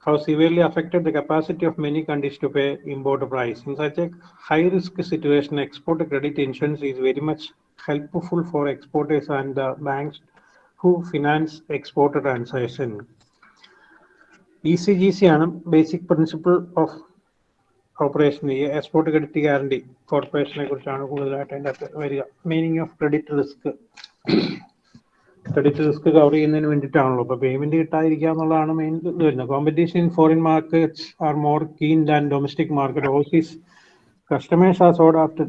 how severely affected the capacity of many countries to pay import price. In such a high risk situation, export credit insurance is very much helpful for exporters and the banks who finance export transaction. ECGC ആണ് basic principle of operation ഈ export credit guarantee കോർപ്പറേഷനെ കുറിച്ചാണ് കൂടുതലായിട്ട് അതിൻ്റെ അകത്ത് വരിക meaning of credit risk Credit risk cover ചെയ്യുന്നതിന് വേണ്ടിയിട്ടാണല്ലോ അപ്പൊ പേയ്മെന്റ് കിട്ടാതിരിക്കുക എന്നുള്ളതാണ് മെയിൻ ഇത് വരുന്നത് competition in foreign markets are more keen than domestic market overseas customers are sought after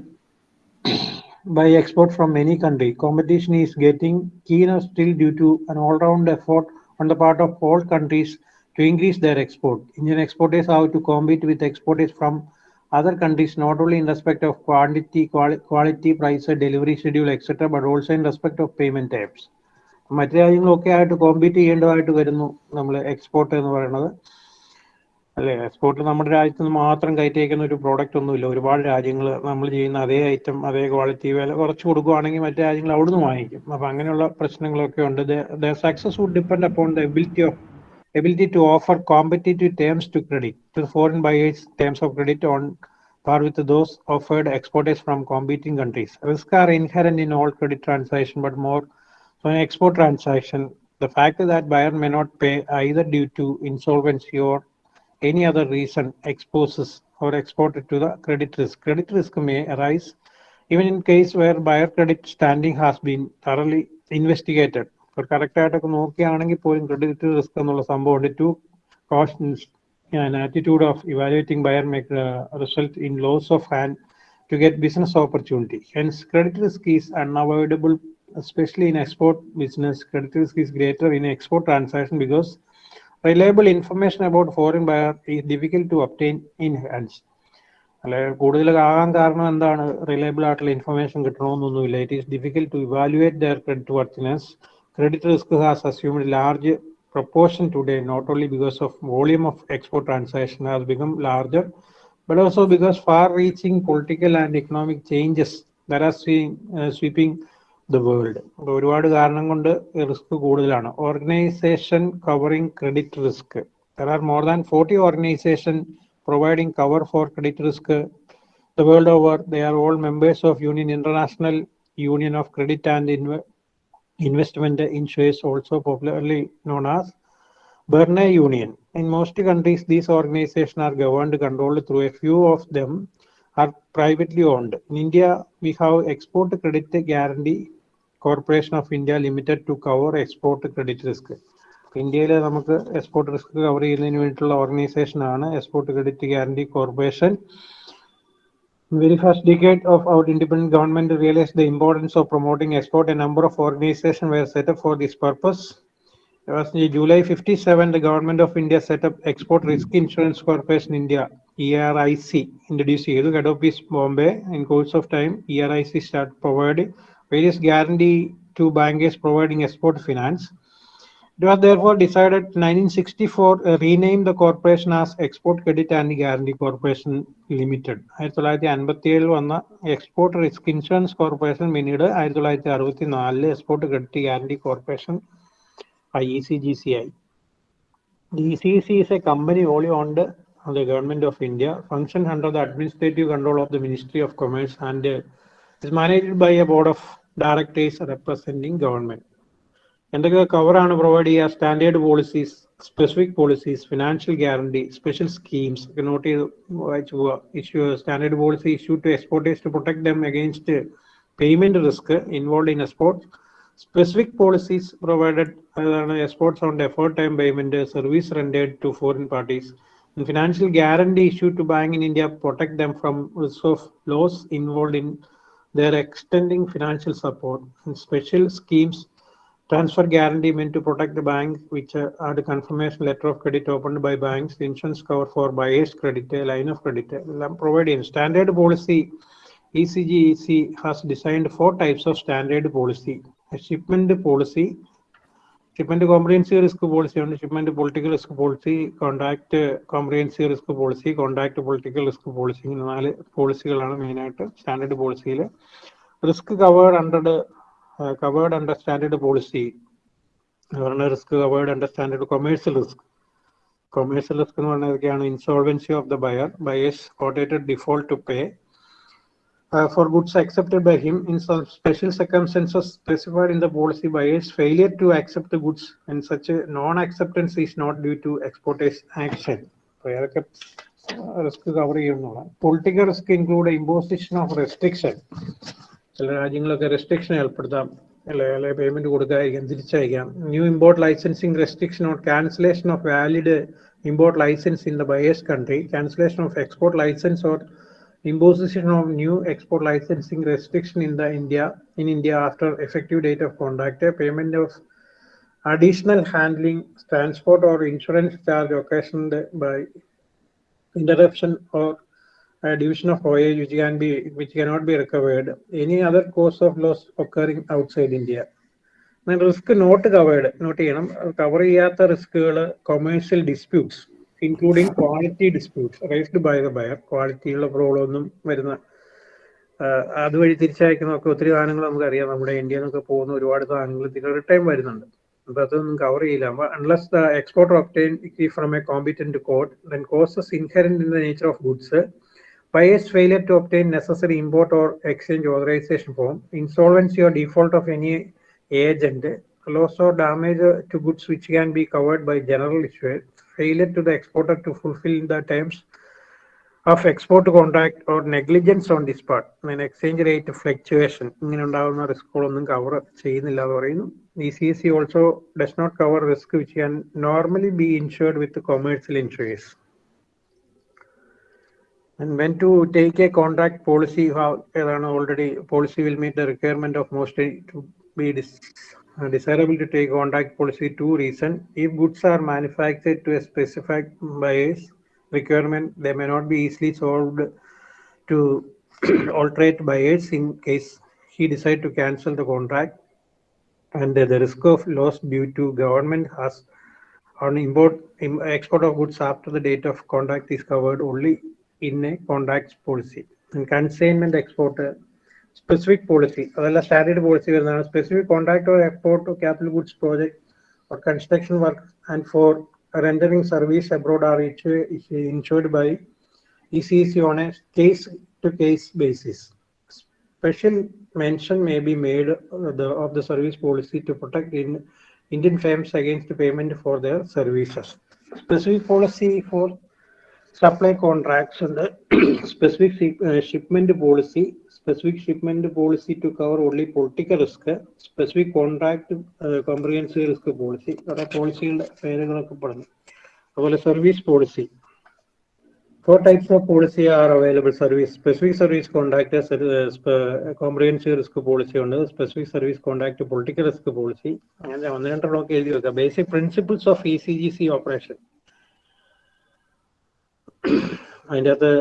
by export from any country. Competition is getting keener still due to an all-round effort on the part of all countries to increase their export. Indian exporters have to compete with exporters from other countries not only in respect of quantity, quali- quality, price, delivery schedule, etc., but also in respect of payment types. മറ്റു രാജ്യങ്ങളൊക്കെ ആയിട്ട് compete ചെയ്യേണ്ടതായിട്ട് വരുന്നു നമ്മൾ export എന്ന് പറയുന്നത്. അല്ലെ? Export നമ്മുടെ രാജ്യത്ത് നിന്ന് മാത്രം കയറ്റി അയക്കുന്ന ഒരു പ്രോഡക്റ്റ് ഒന്നുമില്ല. ഒരുപാട് രാജ്യങ്ങൾ നമ്മൾ ചെയ്യുന്ന അതേ ഐറ്റം അതേ ക്വാളിറ്റി വില കുറച്ച് കൊടുക്കുകയാണെങ്കിൽ മറ്റു രാജ്യങ്ങൾ അവിടുന്ന് വാങ്ങിക്കും. അപ്പൊ അങ്ങനെയുള്ള പ്രശ്നങ്ങളൊക്കെ ഉണ്ട്. Success would depend upon the ability of ability to offer competitive terms to credit to foreign buyers terms of credit on par with those offered exporters from competing countries. Risks are inherent in all credit transaction but more so in export transaction. The fact that buyer may not pay either due to insolvency or any other reason exposes or exported to the credit risk. Credit risk may arise even in case where buyer credit standing has been thoroughly investigated. ഇപ്പോൾ correct ആയിട്ടൊക്കെ നോക്കുകയാണെങ്കിൽ പോലും credit risk എന്നുള്ള സംഭവമുണ്ട് too cautious an attitude of evaluating buyer may uh, result in loss of hand to get business opportunity. Hence, credit risk is unavoidable, especially in export business. Credit risk is greater in export transaction because reliable information about foreign buyer is difficult to obtain in hands. അല്ലെ കൂടുതൽ ആകാൻ കാരണം എന്താണ് reliable ആയിട്ടുള്ള information കിട്ടണമെന്നൊന്നുമില്ല it is difficult to evaluate their creditworthiness credit risk has assumed large proportion today, not only because of volume of export transaction has become larger, but also because far-reaching political and economic changes that are seeing, uh, sweeping the world. ഒരുപാട് കാരണം കൊണ്ട് risk കൂടുതലാണ് organisation covering credit risk there are more than forty organisation providing cover for credit risk the world over they are all members of union international union of credit and investment insurance also popularly known as Berne Union. In most countries, these organizations are governed, controlled through a few of them are privately owned. In India, we have Export Credit Guarantee Corporation of India Limited to cover export credit risk. ഇന്ത്യയിൽ നമുക്ക് export risk cover ചെയ്യുന്നതിന് വേണ്ടിയിട്ടുള്ള ഓർഗനൈസേഷൻ ആണ് Export Credit Guarantee Corporation very first decade of our independent government realized the importance of promoting export. A number of organizations were set up for this purpose. It was in July 57, the government of India set up Export Risk Insurance Corporation India, ERIC, introduced head office Bombay. In course of time, ERIC started providing various guarantee to bankers providing export finance. It was therefore decided 1964 uh, rename the corporation as Export Credit and Guarantee Corporation Limited. ആയിരത്തി തൊള്ളായിരത്തി അൻപത്തി ഏഴിൽ വന്ന export risk insurance corporation പിന്നീട് ആയിരത്തി തൊള്ളായിരത്തി അറുപത്തി നാലില് export credit guarantee corporation I E C G C ആയി The ECC is a company wholly owned of the government of India, functions under the administrative control of the Ministry of Commerce and uh, is managed by a board of directors representing government. എന്തൊക്കെ കവറാണ് provide ചെയ്യുക standard policies specific policies financial guarantee special schemes ഒക്കെ note ചെയ്ത് വായിച്ചു പോവുക issue standard policy issue to exporters to protect them against payment risk involve in export specific policies provided അതാണ് exports on deferred time payment service rendered to foreign parties financial guarantee issue to bank in India protect them from risk of loss involve in They are extending financial support and special schemes, transfer guarantee meant to protect the bank, which are the confirmation letter of credit opened by banks, insurance cover for buyer's credit, line of credit, providing standard policy. ECGEC has designed four types of standard policy. A shipment policy, shipment comprehensive risk policy ഉണ്ട്. Shipment political risk policy contract comprehensive risk policy contract political risk policy ഇങ്ങനെ നാല് പോളിസികളാണ് മെയിനായിട്ട് standard പോളിസിയിൽ risk covered under covered under standard policy പറഞ്ഞ risk covered under standard commercial risk commercial risk എന്ന് പറഞ്ഞതൊക്കെയാണ് insolvency of the buyer buyer's കോട്ടേറ്റഡ് default to pay for goods accepted by him in some special circumstances specified in the policy by buyers failure to accept the goods and such a non-acceptance is not due to exporters action. Risk cover ചെയ്യുന്നതാണ് political risk include imposition of restriction ചില രാജ്യങ്ങളൊക്കെ restriction ഏർപ്പെടുത്താം. അല്ലെ payment കൊടുക്കാതിരിക്കാം തിരിച്ചയക്കാം new import licensing restriction or cancellation of valid import licence in the buyer's country cancellation of export licence or imposition of new export licensing restriction in the India in India after effective date of contract, payment of additional handling, transport or insurance charge occasioned by interruption or a division of voyage which can be which cannot be recovered, any other cause of loss occurring outside India. risk not covered note ചെയ്യണം cover ചെയ്യാത്ത റിസ്കുകൾ commercial disputes including quality disputes raised by the buyer ക്വാളിറ്റിയുള്ള problem ഒന്നും വരുന്ന അതുവഴി തിരിച്ചയക്കുന്നതൊക്കെ ഒത്തിരി സാധനങ്ങൾ നമുക്കറിയാം നമ്മുടെ ഇന്ത്യയിൽ നിന്നൊക്കെ പോകുന്ന ഒരുപാട് സാധനങ്ങൾ ഇതിന് റിട്ടേൺ വരുന്നുണ്ട് അപ്പൊ അതൊന്നും കവർ ചെയ്യില്ല unless the exporter obtain from a competent court then causes inherent in the nature of goods buyer's failure to obtain necessary import or exchange authorization form, insolvency or default of any agent, loss or damage to goods which can be covered by general issuer, failure to the exporter to fulfill the terms of export contract or negligence on this part, mean exchange rate fluctuation, ഇങ്ങനെ ഉണ്ടാകുന്ന റിസ്കുകളൊന്നും cover ചെയ്യുന്നില്ല എന്ന് പറയുന്നു E C C also does not cover risk which can normally be insured with commercial insurance. And when to take a contract policy, how already policy will meet the requirement of mostly to be uh, desirable to take contract policy two reason. If goods are manufactured to a specified buyer's requirement, they may not be easily solved to [CLEARS THROAT] alterate buyers in case he decide to cancel the contract. And the risk of loss due to government has on import export of goods after the date of contract is covered only in a contract policy. And consignment export uh, specific policy, അതല്ല standard policy വരുന്നതാണ് specific contract or export or capital goods project or construction work and for rendering service abroad are insured by ECC on a case to case basis. Special mention may be made uh, the, of the service policy to protect in Indian firms against payment for their services. Specific policy for specific ship- uh, shipment policy, specific shipment policy to cover only political risk, specific contract uh, comprehensive risk policy, അവിടെ പോളിസികളുടെ പേരുകളൊക്കെ പറഞ്ഞു അതുപോലെ service policy of policy are available. Service, specific service contract, uh, sp- comprehensive risk policy ഉണ്ട് specific service contract, political risk policy. അങ്ങനെ ഒന്ന് രണ്ടെണ്ണമൊക്കെ എഴുതി വെക്കാം. Basic principles of ECGC operation. അതിന്റെ അകത്ത്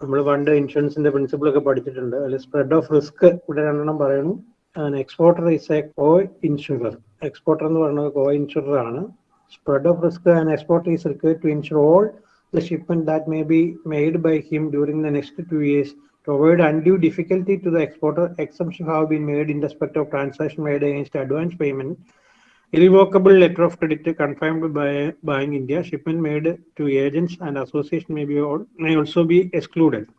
നമ്മൾ പണ്ട് ഇൻഷുറൻസിന്റെ പ്രിൻസിപ്പിൾ ഒക്കെ പഠിച്ചിട്ടുണ്ട് അതിൽ സ്പ്രെഡ് ഓഫ് റിസ്ക് ഇവിടെ രണ്ടെണ്ണം പറയുന്നു exporter is a coinsurer exporter എന്ന് പറയുന്നത് കോ ഇൻഷുറർ ആണ് spread of risk and exporter is required to insure all the shipment that may be made by him during the next two years to avoid undue difficulty to the exporter. Exemption have been made in respect of transaction made against advance payment. Irrevocable letter of credit confirmed by buying India. Shipment made to agents and association may be may also be excluded.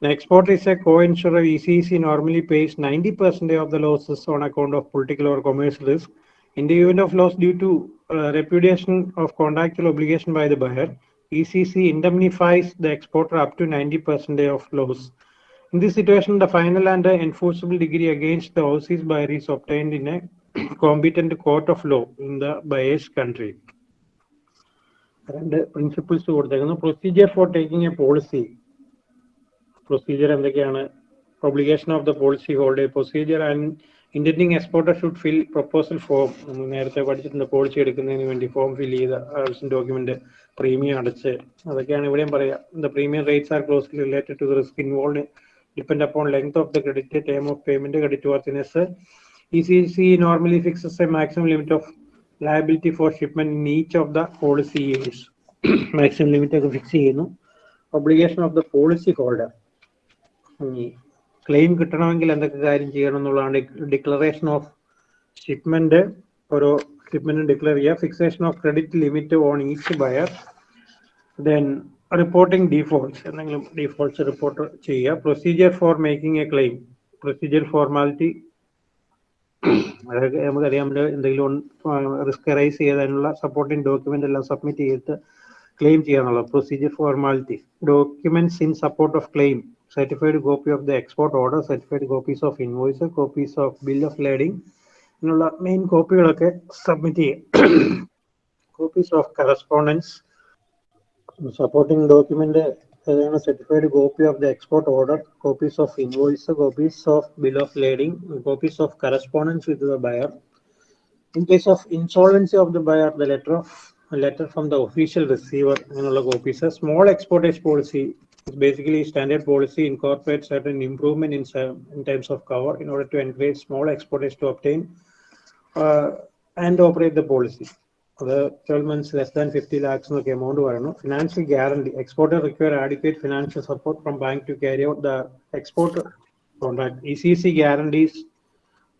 The exporter is a co-insurer. ECC normally pays 90% of the losses on account of political or commercial risk. In the event of loss due to uh, repudiation of contractual obligation by the buyer, ECC indemnifies the exporter up to 90% of loss. In this situation, the final and enforceable degree against the overseas buyer is obtained in a competent court of law in the buyer's country രണ്ട് principles കൊടുത്തേക്കുന്നു. Procedure for taking a policy procedure എന്തൊക്കെയാണ്? Obligation of the policy hold procedure and intending exporter should fill proposal form നമ്മൾ നേരത്തെ പഠിച്ചിട്ടുണ്ട് policy എടുക്കുന്നതിന് വേണ്ടി form fill ചെയ്ത ആവശ്യം document premium അടച്ച്. അതൊക്കെയാണ് ഇവിടെയും പറയാം. The premium rates are closely related to risk involve depend upon length of the credit time of payment credit worthiness C normally fixes a maximum limit of liability for shipment in each of the policy years maximum limit ഒക്കെ fix ചെയ്യുന്നു. Obligation of the policy holder claim കിട്ടണമെങ്കിൽ എന്തൊക്കെ കാര്യം ചെയ്യണം എന്നുള്ളതാണ് declaration of shipment ഓരോ shipment declare ചെയ്യുക fixation of credit limit on each buyer then reporting defaults എന്തെങ്കിലും ഡിഫോൾട്ട്സ് റിപ്പോർട്ട് ചെയ്യുക. Procedure for making a claim procedure formality അതൊക്കെ നമുക്കറിയാം. എന്തെങ്കിലും റിസ്ക് റൈസ് ചെയ്തതിനുള്ള സപ്പോർട്ടിംഗ് ഡോക്യുമെന്റ് എല്ലാം സബ്മിറ്റ് ചെയ്തിട്ട് claim ചെയ്യാന്നുള്ള procedure formality documents in support of claim certified copy of the export order certified copies of invoice copies of bill of lading എന്നുള്ള main കോപ്പികളൊക്കെ submit ചെയ്യുക copies of correspondence supporting document the certified copy of the export order, copies of invoice, copies of bill of lading, copies of correspondence with the buyer. In case of insolvency of the buyer, the letter of letter from the official receiver and all the copies. A small export policy is basically standard policy incorporates certain improvement in, in terms of cover in order to encourage small exporters to obtain uh, and operate the policy അത് twelve months less than fifty lakhs എന്നൊക്കെ amount പറയുന്നു financial guarantee exporter require adequate financial support from bank to carry out the export contract E C C guarantees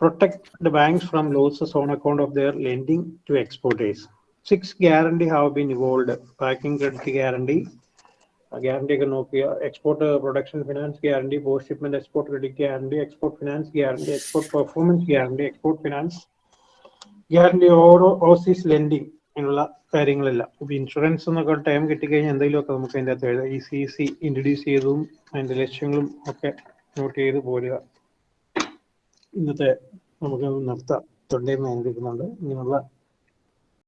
protect the banks from losses on account of their lending to exporters. Six guarantee have been evolved. Packing credit guarantee, guarantee ഒക്കെ നോക്കുക export production finance guarantee post shipment export credit guarantee export finance guarantee export performance guarantee export finance guarantee ഓരോ Aussies lending എന്നുള്ള കാര്യങ്ങളെല്ലാം. ഇപ്പൊ insurance എന്നൊക്കെ time കിട്ടിക്കഴിഞ്ഞാൽ എന്തെങ്കിലുമൊക്കെ നമുക്ക് അതിന്റെ അകത്ത് എഴുതാം. ഈ സി സി ഇൻട്രൊഡ്യൂസ് ചെയ്തതും അതിന്റെ ലക്ഷ്യങ്ങളും ഒക്കെ നോട്ട് ചെയ്ത് പോരുക. ഇന്നത്തെ നമുക്ക് നിർത്താം. തൊണ്ടയും വേദനിക്കുന്നുണ്ട് ഇങ്ങനെയുള്ള